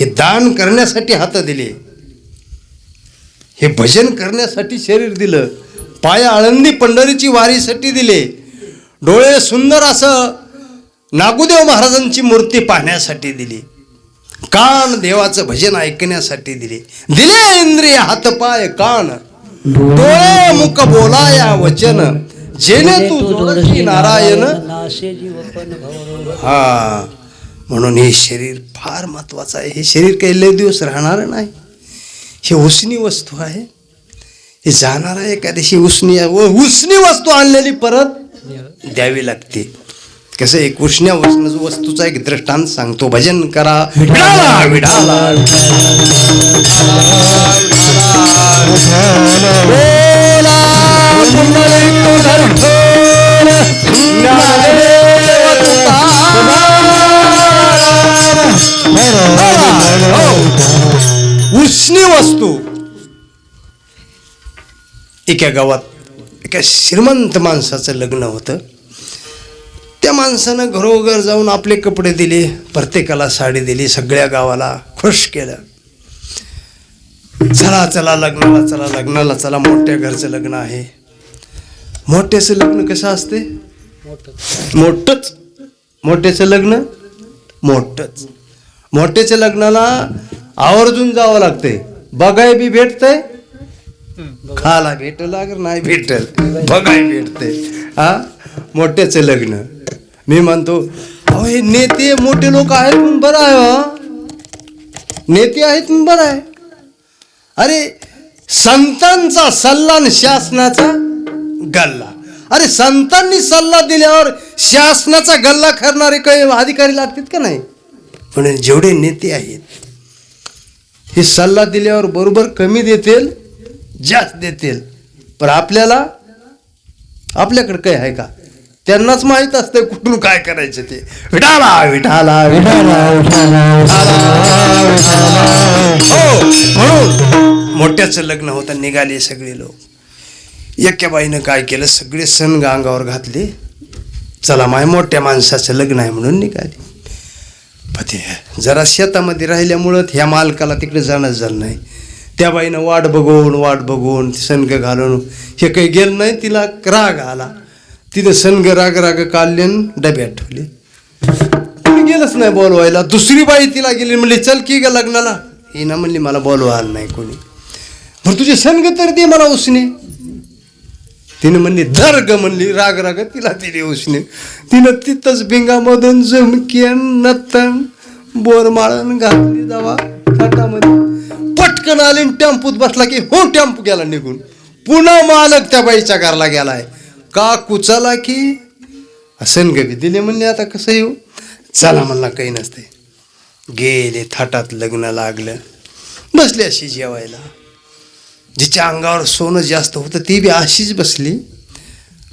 हे दान करण्यासाठी हात दिले. हे भजन करण्यासाठी शरीर दिलं. पाय आळंदी पंढरीची वारीसाठी दिले. डोळे सुंदर असं नागुदेव महाराजांची मूर्ती पाहण्यासाठी दिली. कान देवाचं भजन ऐकण्यासाठी दिले. दिले इंद्रिय हातपाय कान. डोळे मुख बोलाया वचन. जेणे तू जोडशी नारायण. हा म्हणून हे शरीर फार महत्वाचं आहे. हे शरीर काही लय दिवस राहणार नाही. हे उसनी वस्तू आहे. हे जाणार आहे एखाद्याशी उसनी व उसनी वस्तू आणलेली परत द्यावी लागते. कसं एक उष्ण्या वस्तू वस्तूचा एक दृष्टांत सांगतो. भजन करा. विडाला विडाला उष्णी वस्तू. एका गावात एका श्रीमंत माणसाचं लग्न होतं. त्या माणसानं घरोघर जाऊन आपले कपडे दिले प्रत्येकाला साडी दिली सगळ्या गावाला खुश केलं. चला चला लग्नाला चला लग्नाला चला मोठ्या घरचं लग्न आहे. मोठ्याचं लग्न कसं असते? मोठंच. मोठ्याचं लग्न? मोठंच. मोठ्याच्या लग्नाला आवर्जून जावं लागते बघाय बी भेटतंय खाला भेटल अगर नाही भेटल बघाय भेटते. हा? मोठ्याचं लग्न. मी म्हणतो अहो हे नेते मोठे लोक आहेत म्हणून बरं आहे हो. नेते आहेत म्हणून बरं आहे. अरे संतांचा सल्ला आणि शासनाचा गल्ला. अरे संतांनी सल्ला दिल्यावर शासनाचा गल्ला करणारे काही अधिकारी लागतात का नाही? म्हणून जेवढे नेते आहेत हे सल्ला दिल्यावर बरोबर कमी देतील जास्त देतील. पण आपल्याला आपल्याकडे काय आहे का? त्यांनाच माहीत असतं कुठून काय करायचं ते. विठाला विठाला विठाला. हो म्हणून मोठ्याचं लग्न होतं निघाले सगळे लोक. एका बाईनं काय केलं? सगळे सण अंगावर घातले. चला माय मोठ्या माणसाचं लग्न आहे म्हणून निघाले. पण ते जरा शेतामध्ये राहिल्यामुळं ह्या मालकाला तिकडे जाणंच झालं नाही. त्या बाईनं वाट बघून वाट बघून सनग घालून हे काही गेलं नाही तिला राग आला. तिथं सनग राग राग काढले डब्यात ठेवले. कोणी गेलंच नाही बोलवायला. दुसरी बाई तिला गेली म्हणली चल की ग लग्नाला. हिनं म्हणली मला बोलवा आलं नाही कोणी. मग तुझे सनग तर दे मला उसने. तिने म्हणली धर ग म्हणली राग राग तिला दिली उसने. तिनं तिथंच भिंगामधून जमकेन नतन बोरमाळण घातली जावा. थाटामध्ये पटकन आली टेम्पूत बसला की हो टेम्पू गेला निघून. पुन्हा मालक त्या बाईच्या घरला गेलाय. का कुचाला की. असं गवी दिले म्हणले आता कसं येऊ? चला म्हणला काही नसते गेले थाटात लग्न लागलं. बसले अशी जेवायला. जिच्या अंगावर सोनं जास्त होतं ती बी अशीच बसली.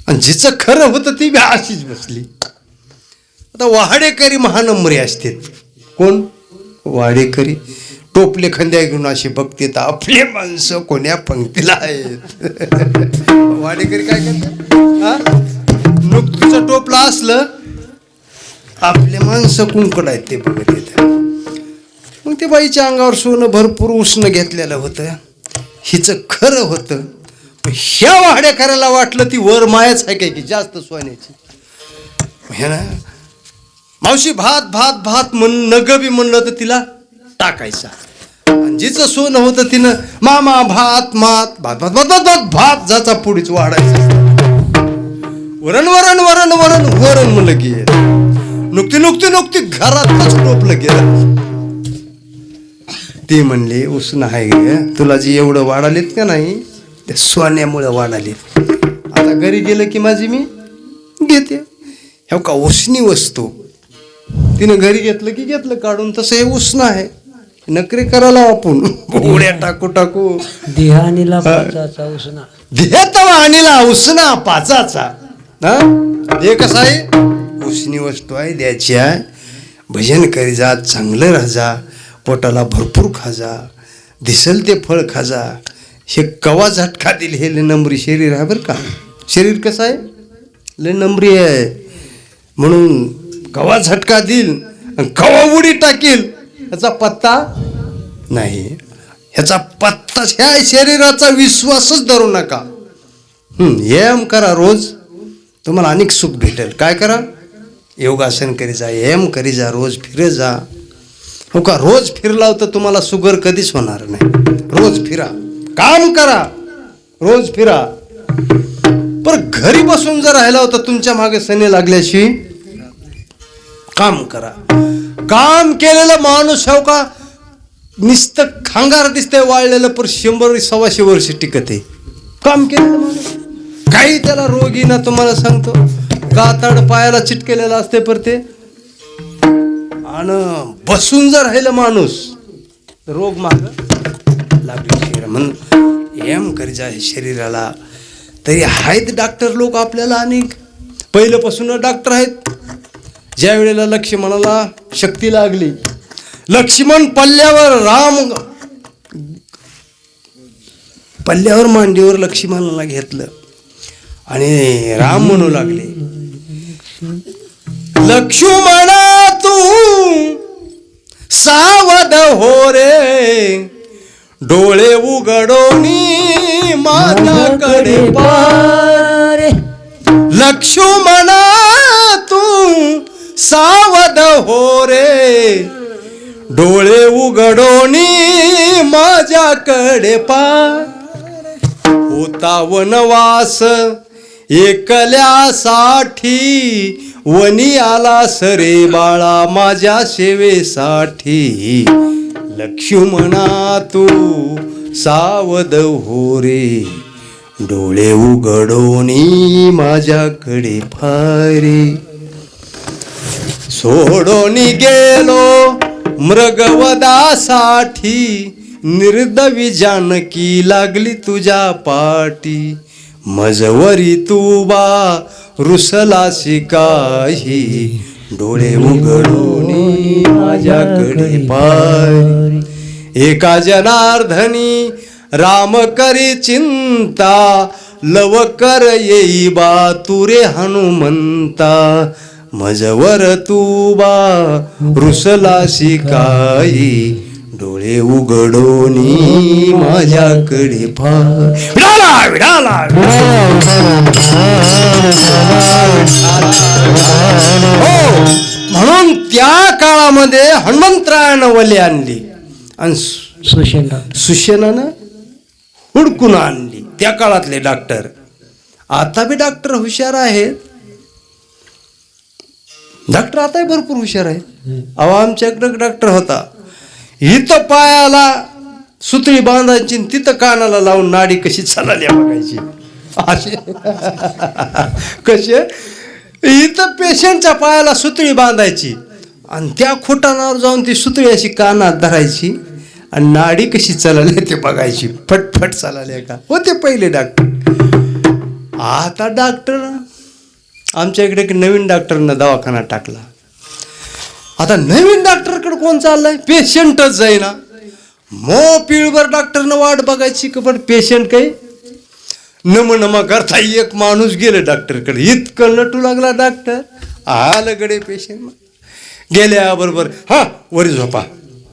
आणि जिचं खरं होतं ती बी अशीच बसली. आता वाडेकरी महानंबरी असते कोण? वाडेकरी. टोपले खंद्या घेऊन अशी बघते तर आपले माणसं कोण्या पंक्तीला आहेत? वाडेकरी काय करतात हा? नुकतीचं टोपलं असलं आपले माणसं कुंकड आहेत ते बघत येत मग ते बाईच्या अंगावर सोनं भरपूर उष्ण घेतलेलं होतं. हिचं खरं होतं. पण ह्या वाड्या करायला वाटलं ती वर मायाच आहे काय की जास्त सोन्याची? हे ना मावशी भात भात भात म्हण नग बी म्हणलं तर तिला टाकायचा. आणि जिचं सोनं होतं तिनं मामा भात मात भात भात भात भात भात भात जाचा पुढीच वाढायचं वरण वरण वरण वरण वरण म्हणलं की नुकती नुकती नुकती घरातच टोपलं गेलं. ते म्हणली उसण आहे गे तुला जी एवढं वाढालेत का नाही ते सोन्यामुळं वाढालेत. आता घरी गेलं की माझी मी घेते. ह्या का उसणी वस्तू. तिनं घरी घेतलं की घेतलं काढून तसं हे उष्ण आहे. नकरी करायला आपण. उड्या टाकू टाकू. देहानीला पाचाचा उसना. आणीला उष्णा पाचाचा. हा? हे कसं आहे? उष्णी वस्तू आहे द्यायची आहे. भजन करी जा चांगलं राहा जा पोटाला भरपूर खा जा दिसल ते फळ खा जा. हे कवा झटका दिल हे लय नंबरी शरीर आहे बरं का. शरीर कसं आहे? लय नंबरी आहे. म्हणून कवा झटका देईल आणि कवा उडी टाकील ह्याचा पत्ता नाही. ह्याचा पत्ता ह्या शरीराचा विश्वासच धरू नका. हं, व्यायाम करा रोज. तुम्हाला अनेक सुख भेटेल. काय करा? योगासन करी जा व्यायाम करी जा रोज फिरे जा. हो का? रोज फिरला तर तुम्हाला शुगर कधीच होणार नाही. रोज फिरा. काम करा. रोज फिरा. पण घरी बसून जर राहिला होता तुमच्या मागे सने लागल्याशी काम करा. काम केलेला माणूस हो का? नुसतं खांगार दिसतंय वाळलेलं पर शंभर सव्वाशे वर्ष टिकत आहे. काम केलेलं माणूस. काही त्याला रोगी ना तुम्हाला सांगतो कातड पायाला चिटकेलेलं असते पर ते. आणि बसून जर राहिलं माणूस रोग माग लागले शरीर. म्हणून एम गरजा आहे शरीराला. तरी आहेत डॉक्टर लोक आपल्याला अनेक. पहिल्यापासून डॉक्टर आहेत. ज्या वेळेला लक्ष्मणाला शक्ती लागली लक्ष्मण पल्ल्यावर राम पल्ल्यावर मांडीवर लक्ष्मणाला घेतलं आणि राम म्हणू लागले लक्ष्मणा तू सावध हो रे. डोळे उघडोनी माझ्याकडे पार. लक्ष्मणा सावध हो रे. डोळे उघडोनी माझ्याकडे पा. होता वनवास एकल्यासाठी. वनी आला सरे बाळा माझ्या सेवेसाठी. लक्ष्मणा तू सावध हो रे. डोळे उघडोनी माझ्याकडे फारे सोडून गेलो मृगवदासाठी निर्दवी जानकी लागली तुझ्या पाठी. मजवरी तू बा रुसलासी काही डोळे उघडून माझ्याकडे पाय. एका जनार्दनी राम करी चिंता लवकर येई बा तुरे हनुमंता. मजवर तू बा रुसलासी काही डोळे उघडोनी माझ्याकडे विडाला विडाला हो म्हणून त्या काळामध्ये हनुमंतरायानं वली आणली. आणि सु- सुशेंडा सुशेनानं हुडकून आणली. त्या काळातले डॉक्टर. आता बी डॉक्टर हुशार आहेत. डॉक्टर आताही भरपूर हुशार आहे. अहो आमच्याकडे डॉक्टर होता. इथं पायाला सुतळी बांधायची तिथं कानाला लावून नाडी कशी चालल्या बघायची. असे. कसे? इथं पेशंटच्या पायाला सुतळी बांधायची. आणि त्या खोटानावर जाऊन ती सुतळी अशी कानात धरायची आणि नाडी कशी चालली ते बघायची. फटफट चालले का? होते पहिले डॉक्टर. आता डॉक्टर आमच्या इकडे एक नवीन डॉक्टरनं दवाखाना टाकला. आता नवीन डॉक्टरकडे कोण चाललाय? पेशंटच जाईना. मो पिळभर डॉक्टरनं वाट बघायची का पण पेशंट काही? नम नमा करता एक माणूस गेलं डॉक्टरकडे. इतकं नटू लागला डॉक्टर. आलं गडे पेशंट गेल्याबरोबर हा वरी झोपा.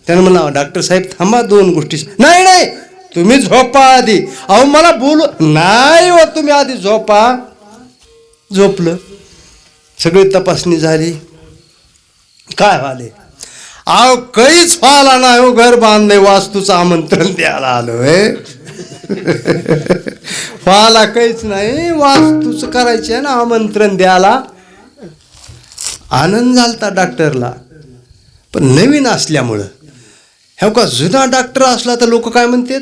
त्यानं म्हणा डॉक्टर साहेब थांबा दोन गोष्टी. नाही नाही तुम्ही झोपा आधी. अहो मला बोलू. नाही हो तुम्ही आधी झोपा. झोपलं. सगळी तपासणी झाली. काय व्हाले? अहो काहीच व्हायला नाही हो घर बांधले वास्तूचं आमंत्रण द्यायला आलोय व्हायला काहीच नाही वास्तूचं करायचे ना आमंत्रण द्यायला. आनंद झालता डॉक्टरला. पण नवीन असल्यामुळं. हे का जुना डॉक्टर असला तर लोक काय म्हणतात?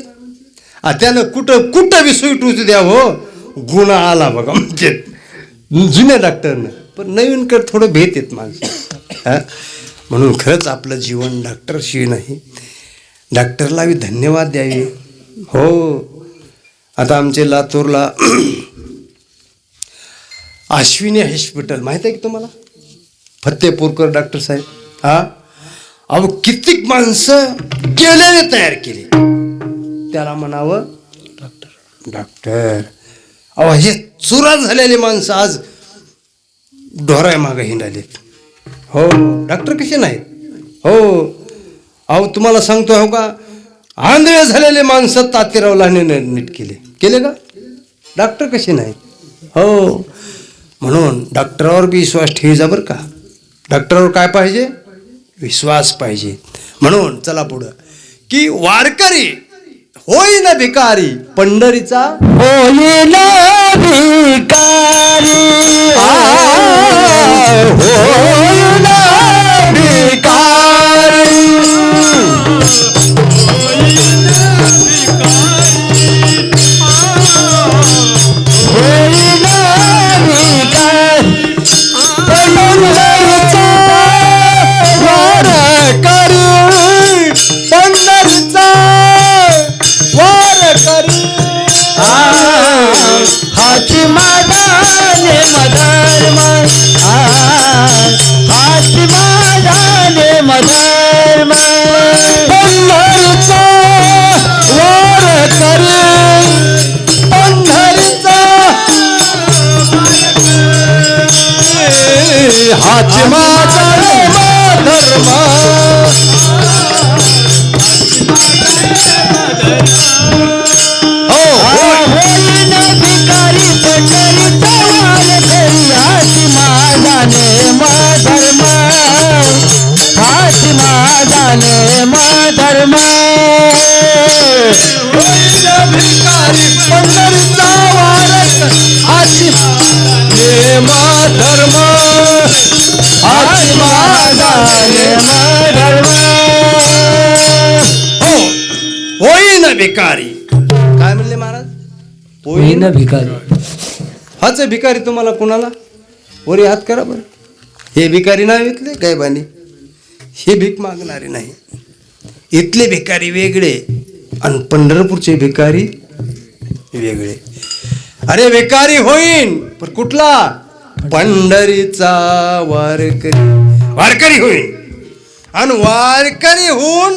आ, त्यानं कुठं कुठं बी सुई द्या हो. गुन्हा आला बघा म्हणजे जुन्या डॉक्टरनं. पण नवीनकडे थोडं भेट येत माणसं. हा? म्हणून खरंच आपलं जीवन डॉक्टरशी नाही. डॉक्टरला बी धन्यवाद द्यावे. हो. आता आमचे लातूरला अश्विनी हॉस्पिटल माहीत आहे की तुम्हाला? फत्तेपूरकर डॉक्टर साहेब. हा? अहो कितीक माणसं गेलेले तयार केली. त्याला म्हणावं डॉक्टर. डॉक्टर. अहो हे चुरा झालेले माणसं आज ढोराय मागं हिंडालेत हो डॉक्टर कसे नाहीत? हो. अहो तुम्हाला सांगतो हो का? आंधळे झालेले माणसं तातेरावलाने नीट केले. केले का? डॉक्टर कसे नाहीत? हो. म्हणून डॉक्टरावर बी विश्वास ठेवायचा बरं का? डॉक्टरावर काय पाहिजे? विश्वास पाहिजे. म्हणून चला पुढं. की वारकरी होई ना भिकारी. पंढरीचा होई ना भिकारी. होई ना मदर फातिमा झाले मदर पंढरीचा वार करी. पंढरीचा हातिमा झाले धर्म हाती माझाने धर्म होईन भिकारी पंढरीचा वारक हाती नेम धर्म हो होईना भिकारी. काय म्हणले महाराज? होईन भिकारी. हाच भिकारी तुम्हाला कुणाला? वरी हात करा बरं. हे भिकारी नाही इथले? काय बानी हे भीक मागणारे नाही. इथले भिकारी वेगळे आणि पंढरपूरचे भिकारी वेगळे. अरे भिकारी होईन पण कुठला? पंढरीचा वारकरी. वारकरी होईन. आणि वारकरी होऊन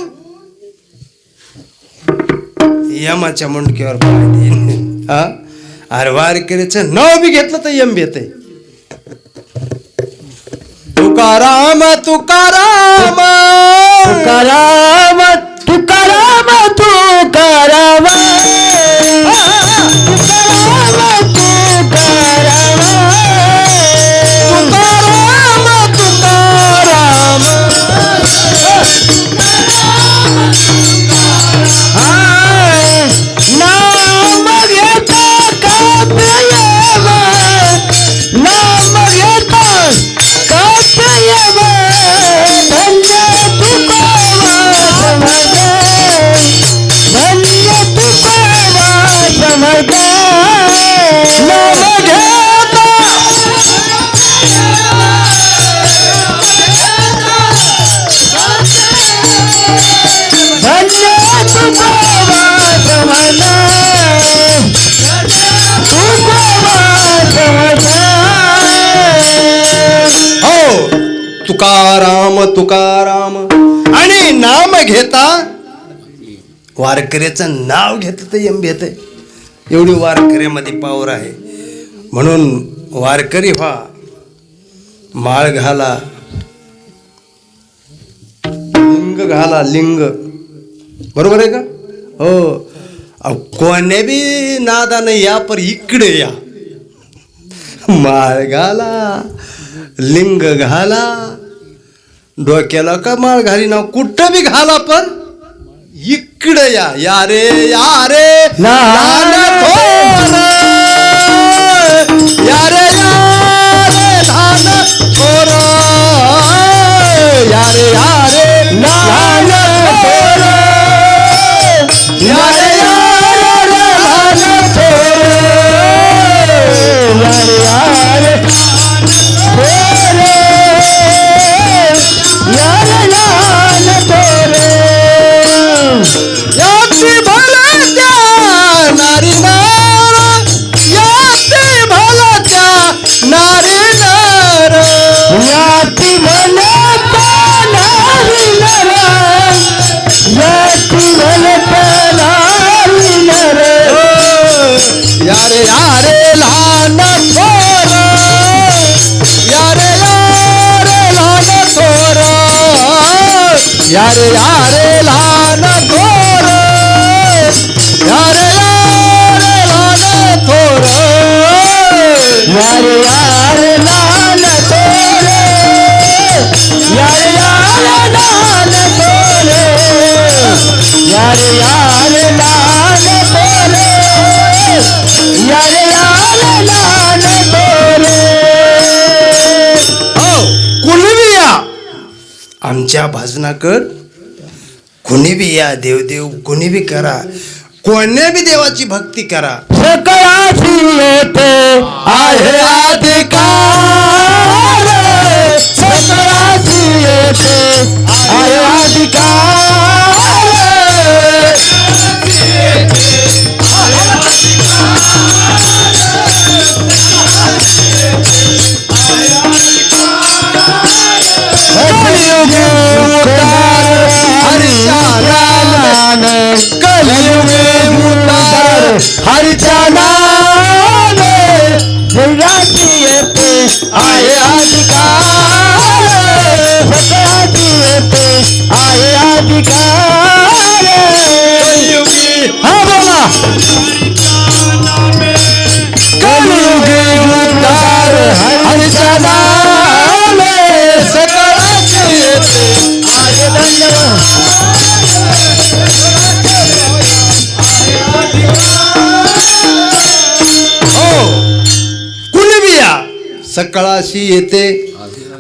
यमाच्या मुंडक्यावर पाय देईन. हा? अरे वारकरीचं नाव बी घेतलं तर यम येते तुकाराम तुकाराम. तुकाराम तुकाराम तुकाराम. तुकाराम. आणि नाम घेता वारकऱ्याचं नाव घेत तर यम घेत एवढी वारकऱ्यामध्ये पावर आहे. म्हणून वारकरी व्हा. माळ घाला. लिंग घाला लिंग. बरोबर आहे का? हो. अहो, कोण्या बी नादानं या पर इकडे या. माळ घाला लिंग घाला. डोक्याला का माळ घाली ना? कुठं बी घाला पण इकडे या. या रे या रे. यारे यारे लहान थोर यारे यारे लहान थोर यारे यारे लहान थोर यारे यारे लहान थोर यार यार लाल तोरे यार यार लाल तोरे यार यार लाल तोरे आमच्या भजनाकड कुणी बी या देवदेव कुणी बी करा. कोण्या बी देवाची भक्ती करा. सकळाची येते आहे अधिकार. सकळाची येते. उतार हरिचा नाम जगाची येते आहे अधिकार सकळाची येते आहे अधिकार सकाळाशी येते.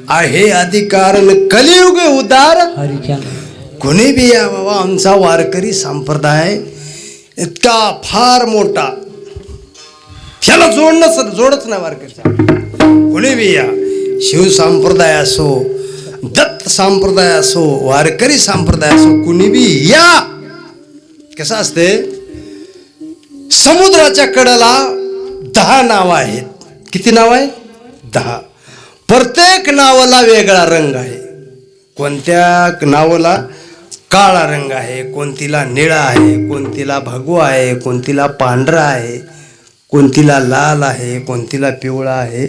आहे अधिकार कलियुग उदार. कुणी बी या बाबा आमचा वारकरी संप्रदाय इतका फार मोठा. त्याला जोडणं जोडच नाही वारकरीचा कुणी बी या शिव संप्रदाय असो दत्त संप्रदाय असो वारकरी संप्रदाय असो कुणी बी या. कसं असते? समुद्राच्या कडेला दहा नावं आहेत. किती नाव आहे दहा प्रत्येक नावाला वेगळा रंग आहे. कोणत्या नावाला काळा रंग आहे कोणतीला निळा आहे कोणतीला भगवा आहे कोणतीला पांढरा आहे कोणतीला लाल आहे कोणतीला पिवळा आहे.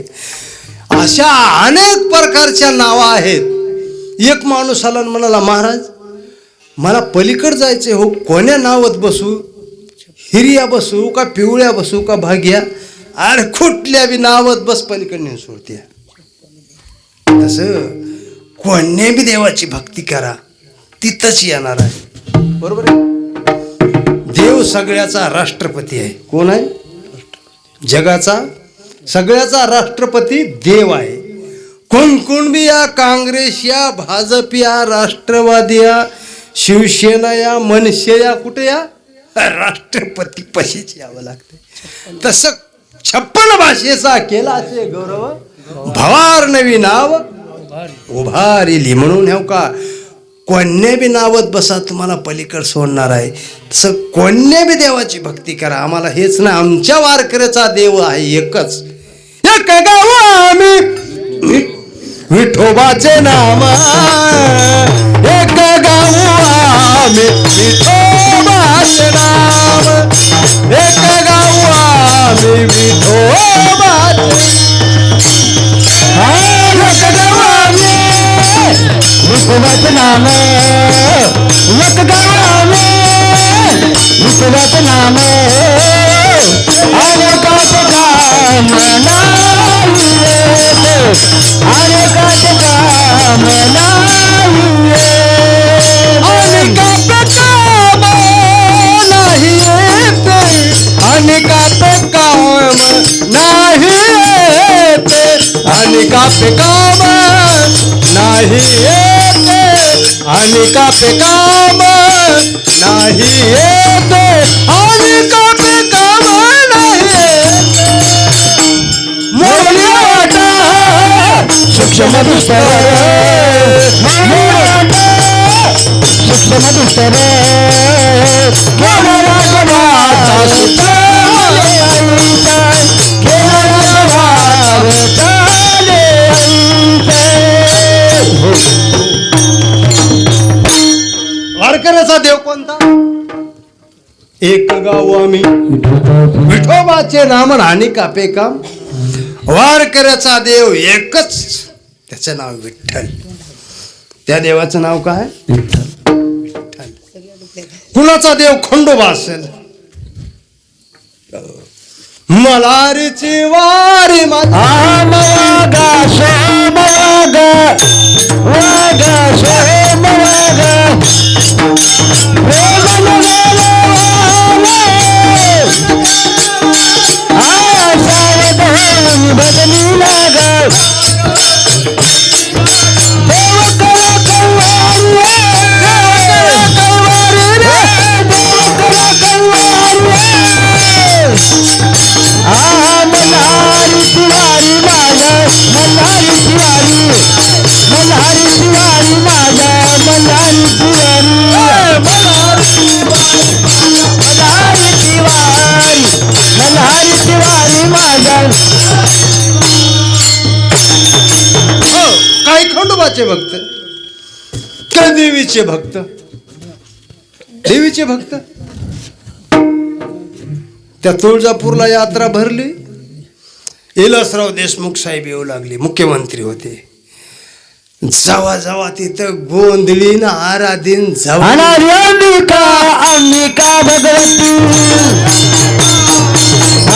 अशा अनेक प्रकारच्या नावं आहेत. एक माणूस आला म्हणाला महाराज मला पलीकड जायचे हो. कोण्या नावात बसू? हिरिया बसू का पिवळ्या बसू का भाग्या? अरे कुठल्या बी नावत बस पलीकडने सोडते. तस तसं कोण्या बी देवाची भक्ती करा तिथंच येणार आहे. बरोबर आहे? देव सगळ्याचा राष्ट्रपती आहे. कोण आहे? जगाचा सगळ्याचा राष्ट्रपती देव आहे. कोण कोण बी या काँग्रेस या भाजप या राष्ट्रवादी या शिवसेना या मनसे या कुठे या? राष्ट्रपती पशीच यावं लागते. तसं छप्पन भाषेचा केला असे गौरव. भवार नवी नाव. उभारिली म्हणून ह्या का? कोण्या बी नावत बसा तुम्हाला पलीकड सोडणार आहे. तसं कोण्या बी देवाची भक्ती करा. आम्हाला हेच ना आमच्या वारकऱ्याचा देव आहे एकच. एक गाव आम्ही. विठोबाचे नाव एक गाव आम्ही. विठोबाचे नाव नाम अनेकाचे काम नाही येत. अनेकाचे काम नाही वाटा. सूक्ष्म दुस्तर सूक्ष्म दुस्तर गाव आम्ही. विठोबाचे नाम राणी कापे काम. वारकऱ्याचा देव एकच. त्याचं नाव विठ्ठल. त्या देवाचं नाव काय? विठ्ठल. कुणाचा देव खंडोबा असेल? मलारीची वारी बदली लागाव हो, काही खंडोबाचे भक्त? काही देवीचे भक्त? देवीचे भक्त? त्या तुळजापूरला यात्रा भरली. इलासराव देशमुख साहेब येऊ लागले. मुख्यमंत्री होते. जावा जावा तिथं गोंधळीन आराधीन जावा. अंबिका अंबिका भगवती.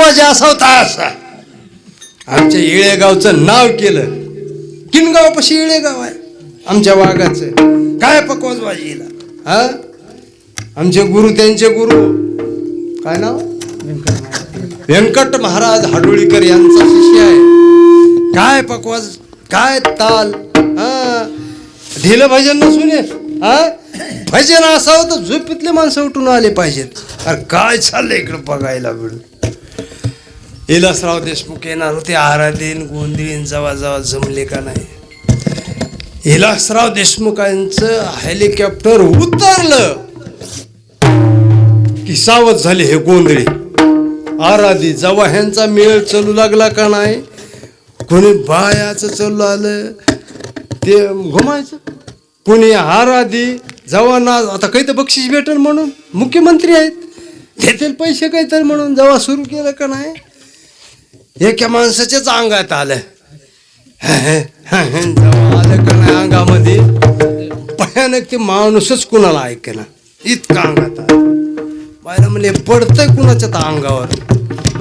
अरे पक्वाजा असा. होता असा आमच्या इळेगावचं नाव केलं. किनगाव पशी इळेगाव आहे. आमच्या वाघाचं. काय पकवाज बाजीला हा? आमचे गुरु त्यांचे गुरु. काय नाव? व्यंकट महाराज हाडोळीकर यांचा शिष्य आहे. काय पकवाज? काय ताल? हा? ढिलं भजन नसून हा? भजन असावं तर झोपीतले माणसं उठून आले पाहिजेत. अरे काय चाललंय इकडं बघायला मिळून विलासराव देशमुख येणार होते आराधीन गोंधळीन जवा जवा जमले का नाही? हिलासराव देशमुखांचं हेलिकॉप्टर उतरलं. की सावध झाले हे गोंधळी. आराधी जवा ह्यांचा मेळ चालू लागला का नाही? कोणी बायाचं चालू आलं? ते घुमायचं. कोणी आराधी जेव्हा ना आता काही तर बक्षीस भेटेल म्हणून. मुख्यमंत्री आहेत. देतील पैसे काहीतरी म्हणून. जवा सुरू केलं का नाही? एका माणसाच्याच अंगात आलं जेव्हा आलं का नाही अंगामध्ये भयानक ते माणूसच कुणाला ऐकेना. इतका अंगात आलं बायला म्हणले पडतंय कुणाच्या त्या अंगावर.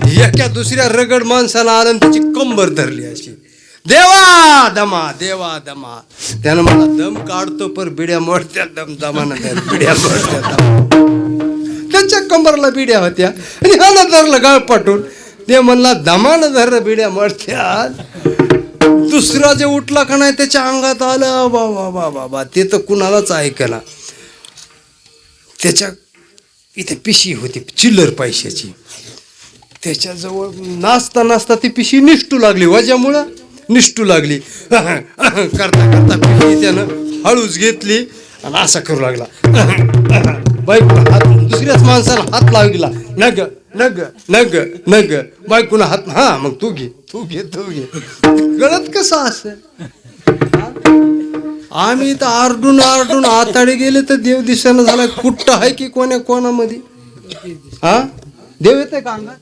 एका दुसऱ्या रगड माणसाला आलं त्याची कंबर धरली अशी. देवा दमा देवा दमा. त्यानं मला दम काढतो पर बिड्या मोडत्या दम दमानं बिड्या मोडत्या त्यांच्या कंबरला बिड्या होत्या. आणि ह्यानं धरलं गाळ ते म्हणला दमानं धर बिड्या मोडत्या दुसरा जे उठला का नाही त्याच्या अंगात आलं वा बा बा वा ते तर कुणालाच ऐकला. त्याच्या इथे पिशी होती चिल्लर पैशाची. त्याच्याजवळ नाचता नाचता ती पिशी निष्ठू लागली वजामुळं निष्ठू लागली. करता करता पिशी त्यानं हळूच घेतली आणि असा करू लागला. बायकोला हात दुसऱ्याच माणसाला हात लागला नग नग नग नग. बायकोला हात हा मग तू घे तू घे तू घे. कळत कसं असं? आम्ही तर आरडून आरडून आताडे गेले तर देव दिसेना झाला. कुट्ट आहे की कोण्या कोणामध्ये? हा? देव येते का अंगात?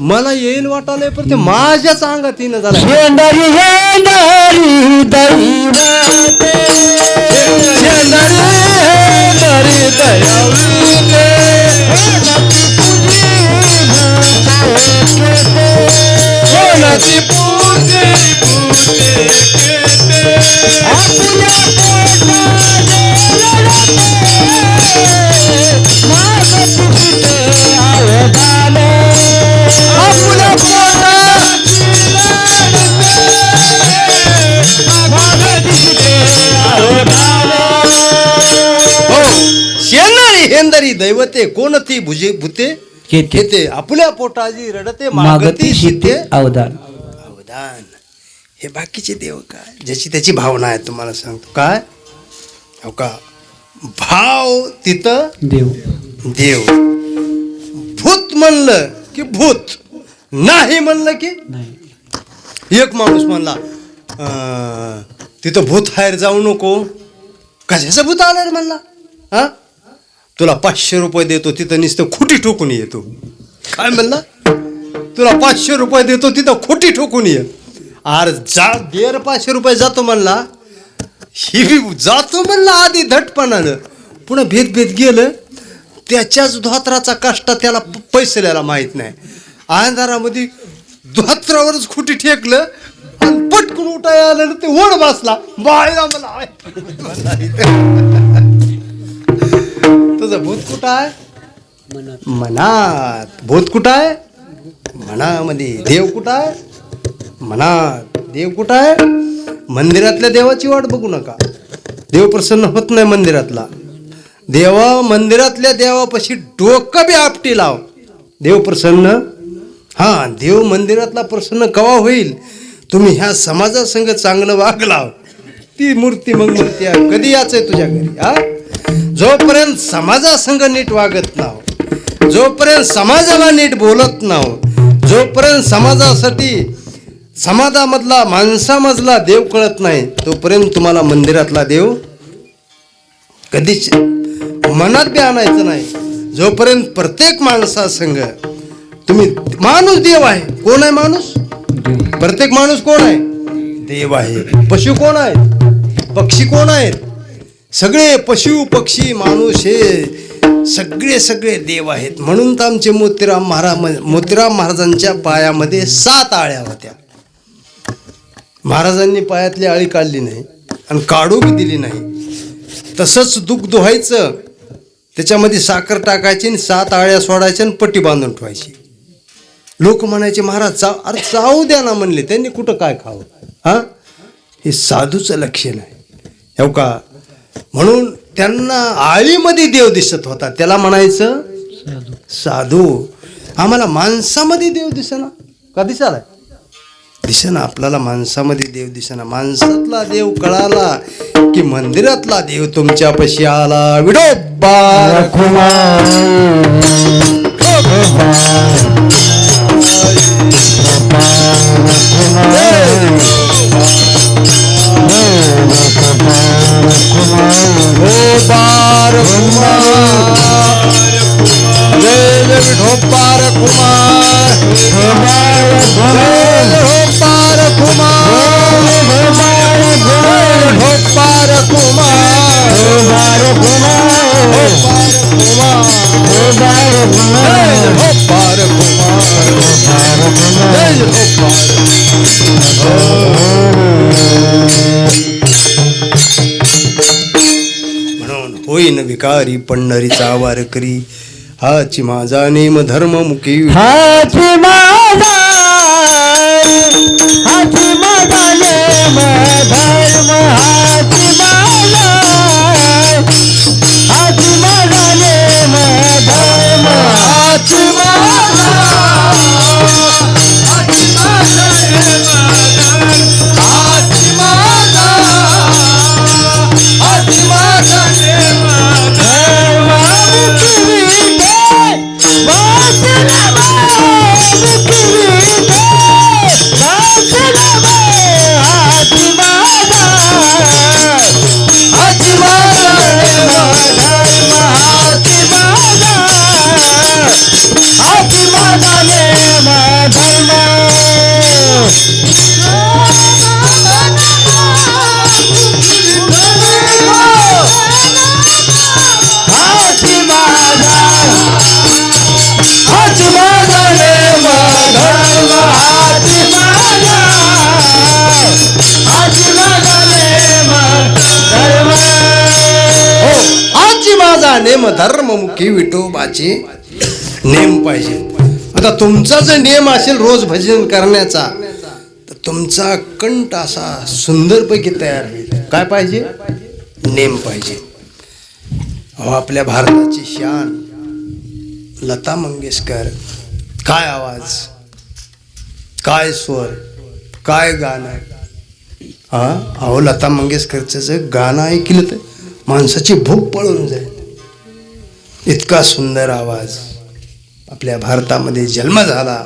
मला येईल वाटायला पण ते माझ्याच अंगात येणं झालं कोणाची पूजे आपल्या हो शेणारी हेंदरी दैवते कोण ती भुजे भूते? केते आपल्या पोटाजी रडते मागती शिते अवदान. अवदान. हे बाकीचे देव काय? ज्याची त्याची भावना आहे तुम्हाला सांगतो. काय? हो का? भाव तिथं देव. देव. भूत म्हणलं की भूत. नाही म्हणलं की नाही. एक माणूस म्हणला तिथं भूत बाहेर जाऊ नको. कशाचं भूत आलं रे म्हणला? हा? तुला पाचशे रुपये देतो तिथं नुसतं खोटी ठोकून येतो काय म्हणला? तुला पाचशे रुपये देतो तिथं खोटी ठोकून ये. आर जा देर पाचशे रुपये जातो म्हणला. ही बी जातो म्हणला आधी धटपणानं. पुन्हा भेद भेद गेलं. त्याच्याच धोत्राचा कष्ट त्याला प- पैसे द्यायला माहीत नाही. अंधारामध्ये धोत्रावरच खुटी ठेकलं आणि पटकन उठाय आलं ते ओढ बसला. बायला मला आय. तुझं भूत कुठं आहे? मनात. भूत कुठं आहे? मनामध्ये देव कुठं आहे? मनात. देव कुठं आहे? मंदिरातल्या देवाची वाट बघू नका. देव प्रसन्न होत नाही मंदिरातला. देवा मंदिरातल्या देवापाशी डोकं बी आपटी लाव. देव प्रसन्न. हा देव मंदिरातला प्रसन्न कवा होईल? तुम्ही ह्या समाजासंग चांगलं वागला ती मूर्ती मग म्हणते कधी याचंय तुझ्या घरी हा? जोपर्यंत समाजासंग नीट वागत नाव जोपर्यंत समाजाला नीट बोलत नाव जोपर्यंत समाजासाठी समाजामधला माणसामधला देव कळत नाही तोपर्यंत तुम्हाला मंदिरातला देव कधीच मनात बी आणायचं नाही. जोपर्यंत प्रत्येक माणसासंग तुम्ही माणूस देव आहे. कोण आहे माणूस? प्रत्येक माणूस कोण आहे? देव आहे. पशु कोण आहेत? पक्षी कोण आहेत? सगळे पशु पक्षी माणूस हे सगळे सगळे देव आहेत. म्हणून तर आमचे मोतीराम महाराज मोतीराम महाराजांच्या पायामध्ये सात आळ्या होत्या. महाराजांनी पायातली आळी काढली नाही आणि काढू बी दिली नाही. तसंच दूध धुवायचं त्याच्यामध्ये साखर टाकायची आणि सात आळ्या सोडायच्या आणि पट्टी बांधून ठेवायची. लोक म्हणायचे महाराज चाव अरे चावू द्या ना म्हणले. त्यांनी कुठं काय खावं? हां? हे साधूचं लक्ष नाही हो का? म्हणून त्यांना आळीमध्ये देव दिसत होता. त्याला म्हणायचं साधू. आम्हाला माणसामध्ये देव दिसेना. का दिसालाय दिसेना आपल्याला माणसामध्ये देव दिसेना. माणसातला देव कळाला की मंदिरातला देव तुमच्यापाशी आला. विडोबा जय कुमार कुमार कुमार होईन विकारी पंढरीचा वारकरी हाची माझा नेम धर्म मुखी हाती की मुखी विठोबाचे नेम पाहिजे. आता तुमचा जर नियम असेल रोज भजन करण्याचा तर तुमचा कंठ असा सुंदरपैकी तयार होईल. काय पाहिजे? नेम पाहिजे. अहो आपल्या भारताची शान. लता मंगेशकर काय आवाज? काय स्वर? काय गाणं? हा? अहो लता मंगेशकरचं जर गाणं ऐकलं तर माणसाची भूक पळून जाईल. इतका सुंदर आवाज आपल्या भारतामध्ये जन्म झाला.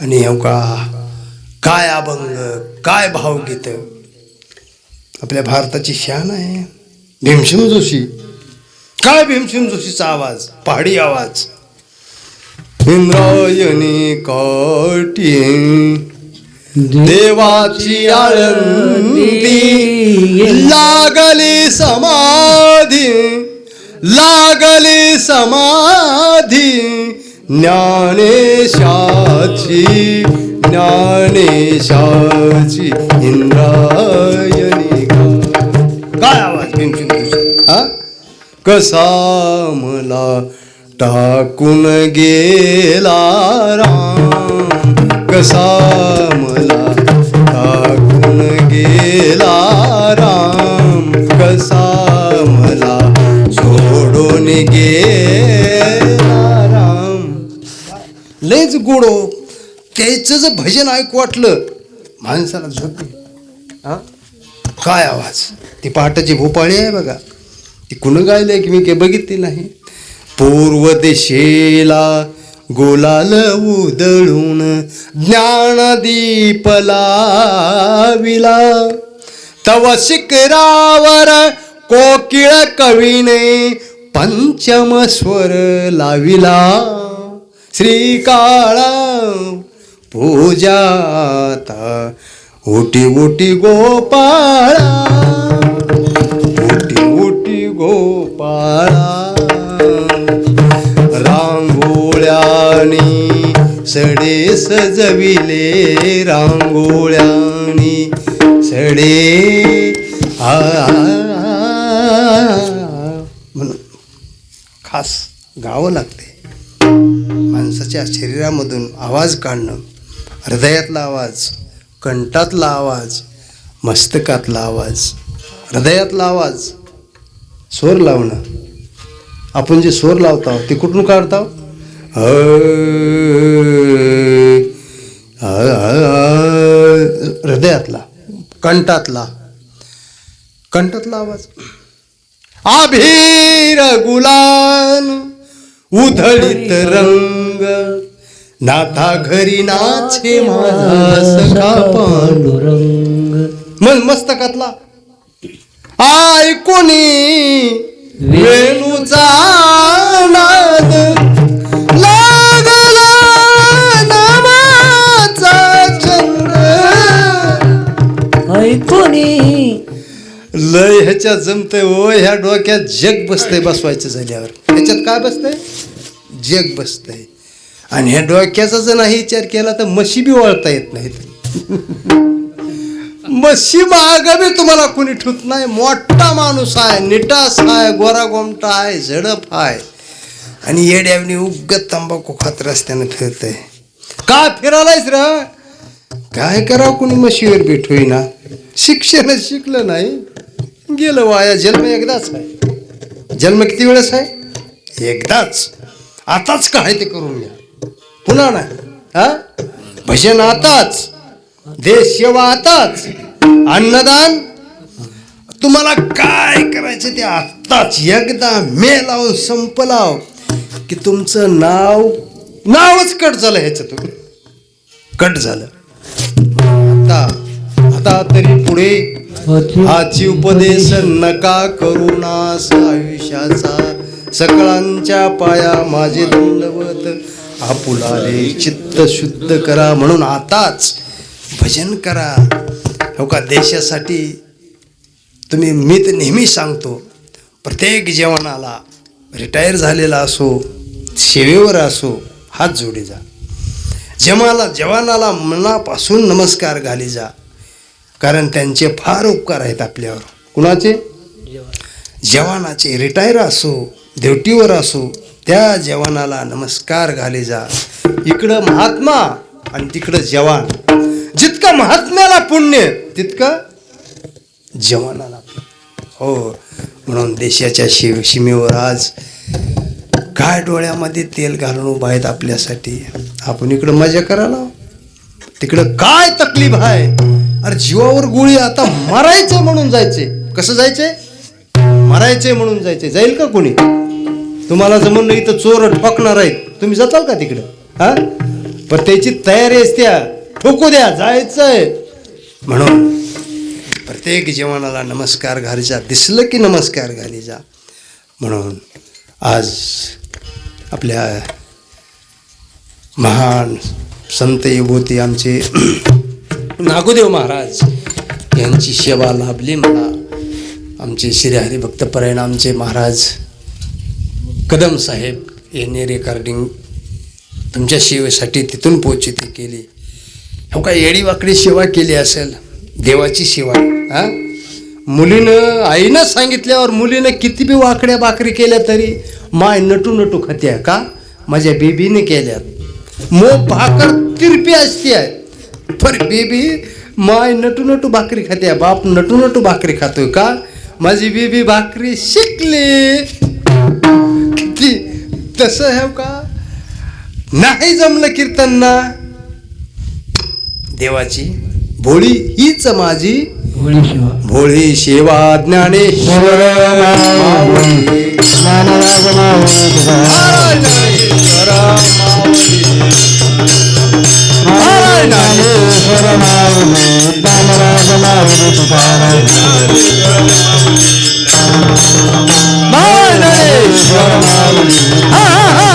आणि हो का काय अभंग काय भावगीत? आपल्या भारताची शान आहे. भीमसेन जोशी. काय भीमसेन जोशीचा आवाज? पहाडी आवाज. इंद्रायणी काठी देवाची आळंदी. लागली समाधी. लागली समाधी, ज्ञानेशाची ज्ञानेशाची इंद्रायणी गा- काय आवाज़? भीमसेन जोशी हा? कसा मला टाकून गेला राम? कसा मला टाकून गेला राम? कसा मला सोडून गेला राम लयच गोडो हो. त्याचं जर भजन ऐकू वाटलं माणसाला झोप हां? काय आवाज? ती पहाटाची भोपाळी आहे बघा. ती कुण गायलंय की मी काही बघितली नाही. पूर्व दिशेला गोलाल उदळून ज्ञानदीप लाविला. तव शिखरावर कोकिळ कवीने पंचम स्वर लाविला. श्रीकाळा पूजाता ओटी ओटी गोपाळा. ओटी ओटी गोपाळा. रांगोळ्यानी सडे सजविले रांगोळ्यानी सडे आ श्वास गावं लागते. माणसाच्या शरीरामधून आवाज काढणं हृदयातला आवाज कंठातला आवाज मस्तकातला आवाज हृदयातला आवाज स्वर लावणं. आपण जे स्वर लावतो ते कुठून काढतो हृदयातला कंठातला. कंठातला आवाज. आभीर गुलाल उधळीत रंग नाथा घरी नाचे माझा पांडुरंग. मग मस्तकातला. ऐकुनी वेणूचा नाद लय ह्याच्यात जमतंय ओ ह्या डोक्यात जग बसतंय बसवायचं झाल्यावर. ह्याच्यात काय बसतंय? जग बसतंय. आणि ह्या डोक्याचा जर नाही विचार केला तर मशी बी वळता येत नाहीत. मशी माग बी तुम्हाला कुणी ठुत नाही. मोठा माणूस आहे निटास आहे गोरा गोमटा आहे झडप आहे. आणि येड्यावनी उगत तंबाखू खात रस्त्यानं फिरतय. काय फिरायलायच र काय करावं कुणी म्हशीवर बी ठोईना शिक्षण शिकलं नाही. गेलं वाया. जन्म एकदाच आहे. जन्म किती वेळेस आहे? एकदाच. आताच काय ते करून घ्या. पुन्हा नाही. हा? भजन आताच. देश सेवा आताच. अन्नदान. तुम्हाला काय करायचं ते आत्ताच. एकदा मेलाव संपलाव. की तुमचं नाव नावच कट झालं ह्याच्यातून. कट झालं. आता आता तरी पुढे हाची उपदेश नका करुणास आयुष्याचा. सकळांच्या पाया माझे दंडवत. आपुलाले चित्त शुद्ध करा म्हणून आताच भजन करा. हो का? देशासाठी तुम्ही मी तर नेहमी सांगतो प्रत्येक जवानाला रिटायर झालेला असो सेवेवर असो हात जोडी जा जमाला जवानाला मनापासून नमस्कार घाली जा कारण त्यांचे फार उपकार आहेत आपल्यावर. कुणाचे? जवानाचे. रिटायर असो ड्युटीवर असो त्या जवानाला नमस्कार घाले जा. इकडं महात्मा आणि तिकडं जवान. जितकं महात्म्याला पुण्य तितकं जवानाला हो म्हणून देशाच्या शिव सीमेवर आज काय डोळ्यामध्ये तेल घालून उभा आहेत आपल्यासाठी? आपण इकडं मजा करायला तिकडं काय तकलीफ आहे? अरे जीवावर गोळी आता मरायचे म्हणून जायचे. कसं जायचे? मरायचे म्हणून जायचे. जाईल का कोणी? तुम्हाला जमून नाही इथं चोर ठोकणार आहेत. तुम्ही जाताल का तिकडं? हा? पण त्याची तयारी असते ठोकू द्या जायचंय. म्हणून प्रत्येक जीवनाला नमस्कार घालीचा दिसलं की नमस्कार घालीचा म्हणून आज आपल्या महान संत युवती आमचे नागोदेव महाराज यांची सेवा लाभली मला. आमचे श्री हरिभक्त परिणामचे महाराज कदम साहेब यांनी रेकॉर्डिंग तुमच्या सेवेसाठी तिथून पोचिती केली. हो का येडी वाकडी सेवा केली असेल देवाची सेवा. हा? मुलीनं आईनं सांगितल्यावर मुलीनं किती बी वाकड्या बाकरी केल्या तरी माय नटू नटू खात्या का? माझ्या बेबीने केल्यात. मो भाकर तिरपी असते आहे पर बेबी माय नटू नटू भाकरी खात्या बाप नटू नटू भाकरी खातोय का? माझी बेबी भाकरी शिकली. किती तसं आहे का? नाही जमलं कीर्तन ना देवाची भोळी हीच माझी भोळी सेवा ज्ञानेश्वर माऊली. ज्ञानेश्वर माऊली. ज्ञानेश्वर माऊली. हा, हा,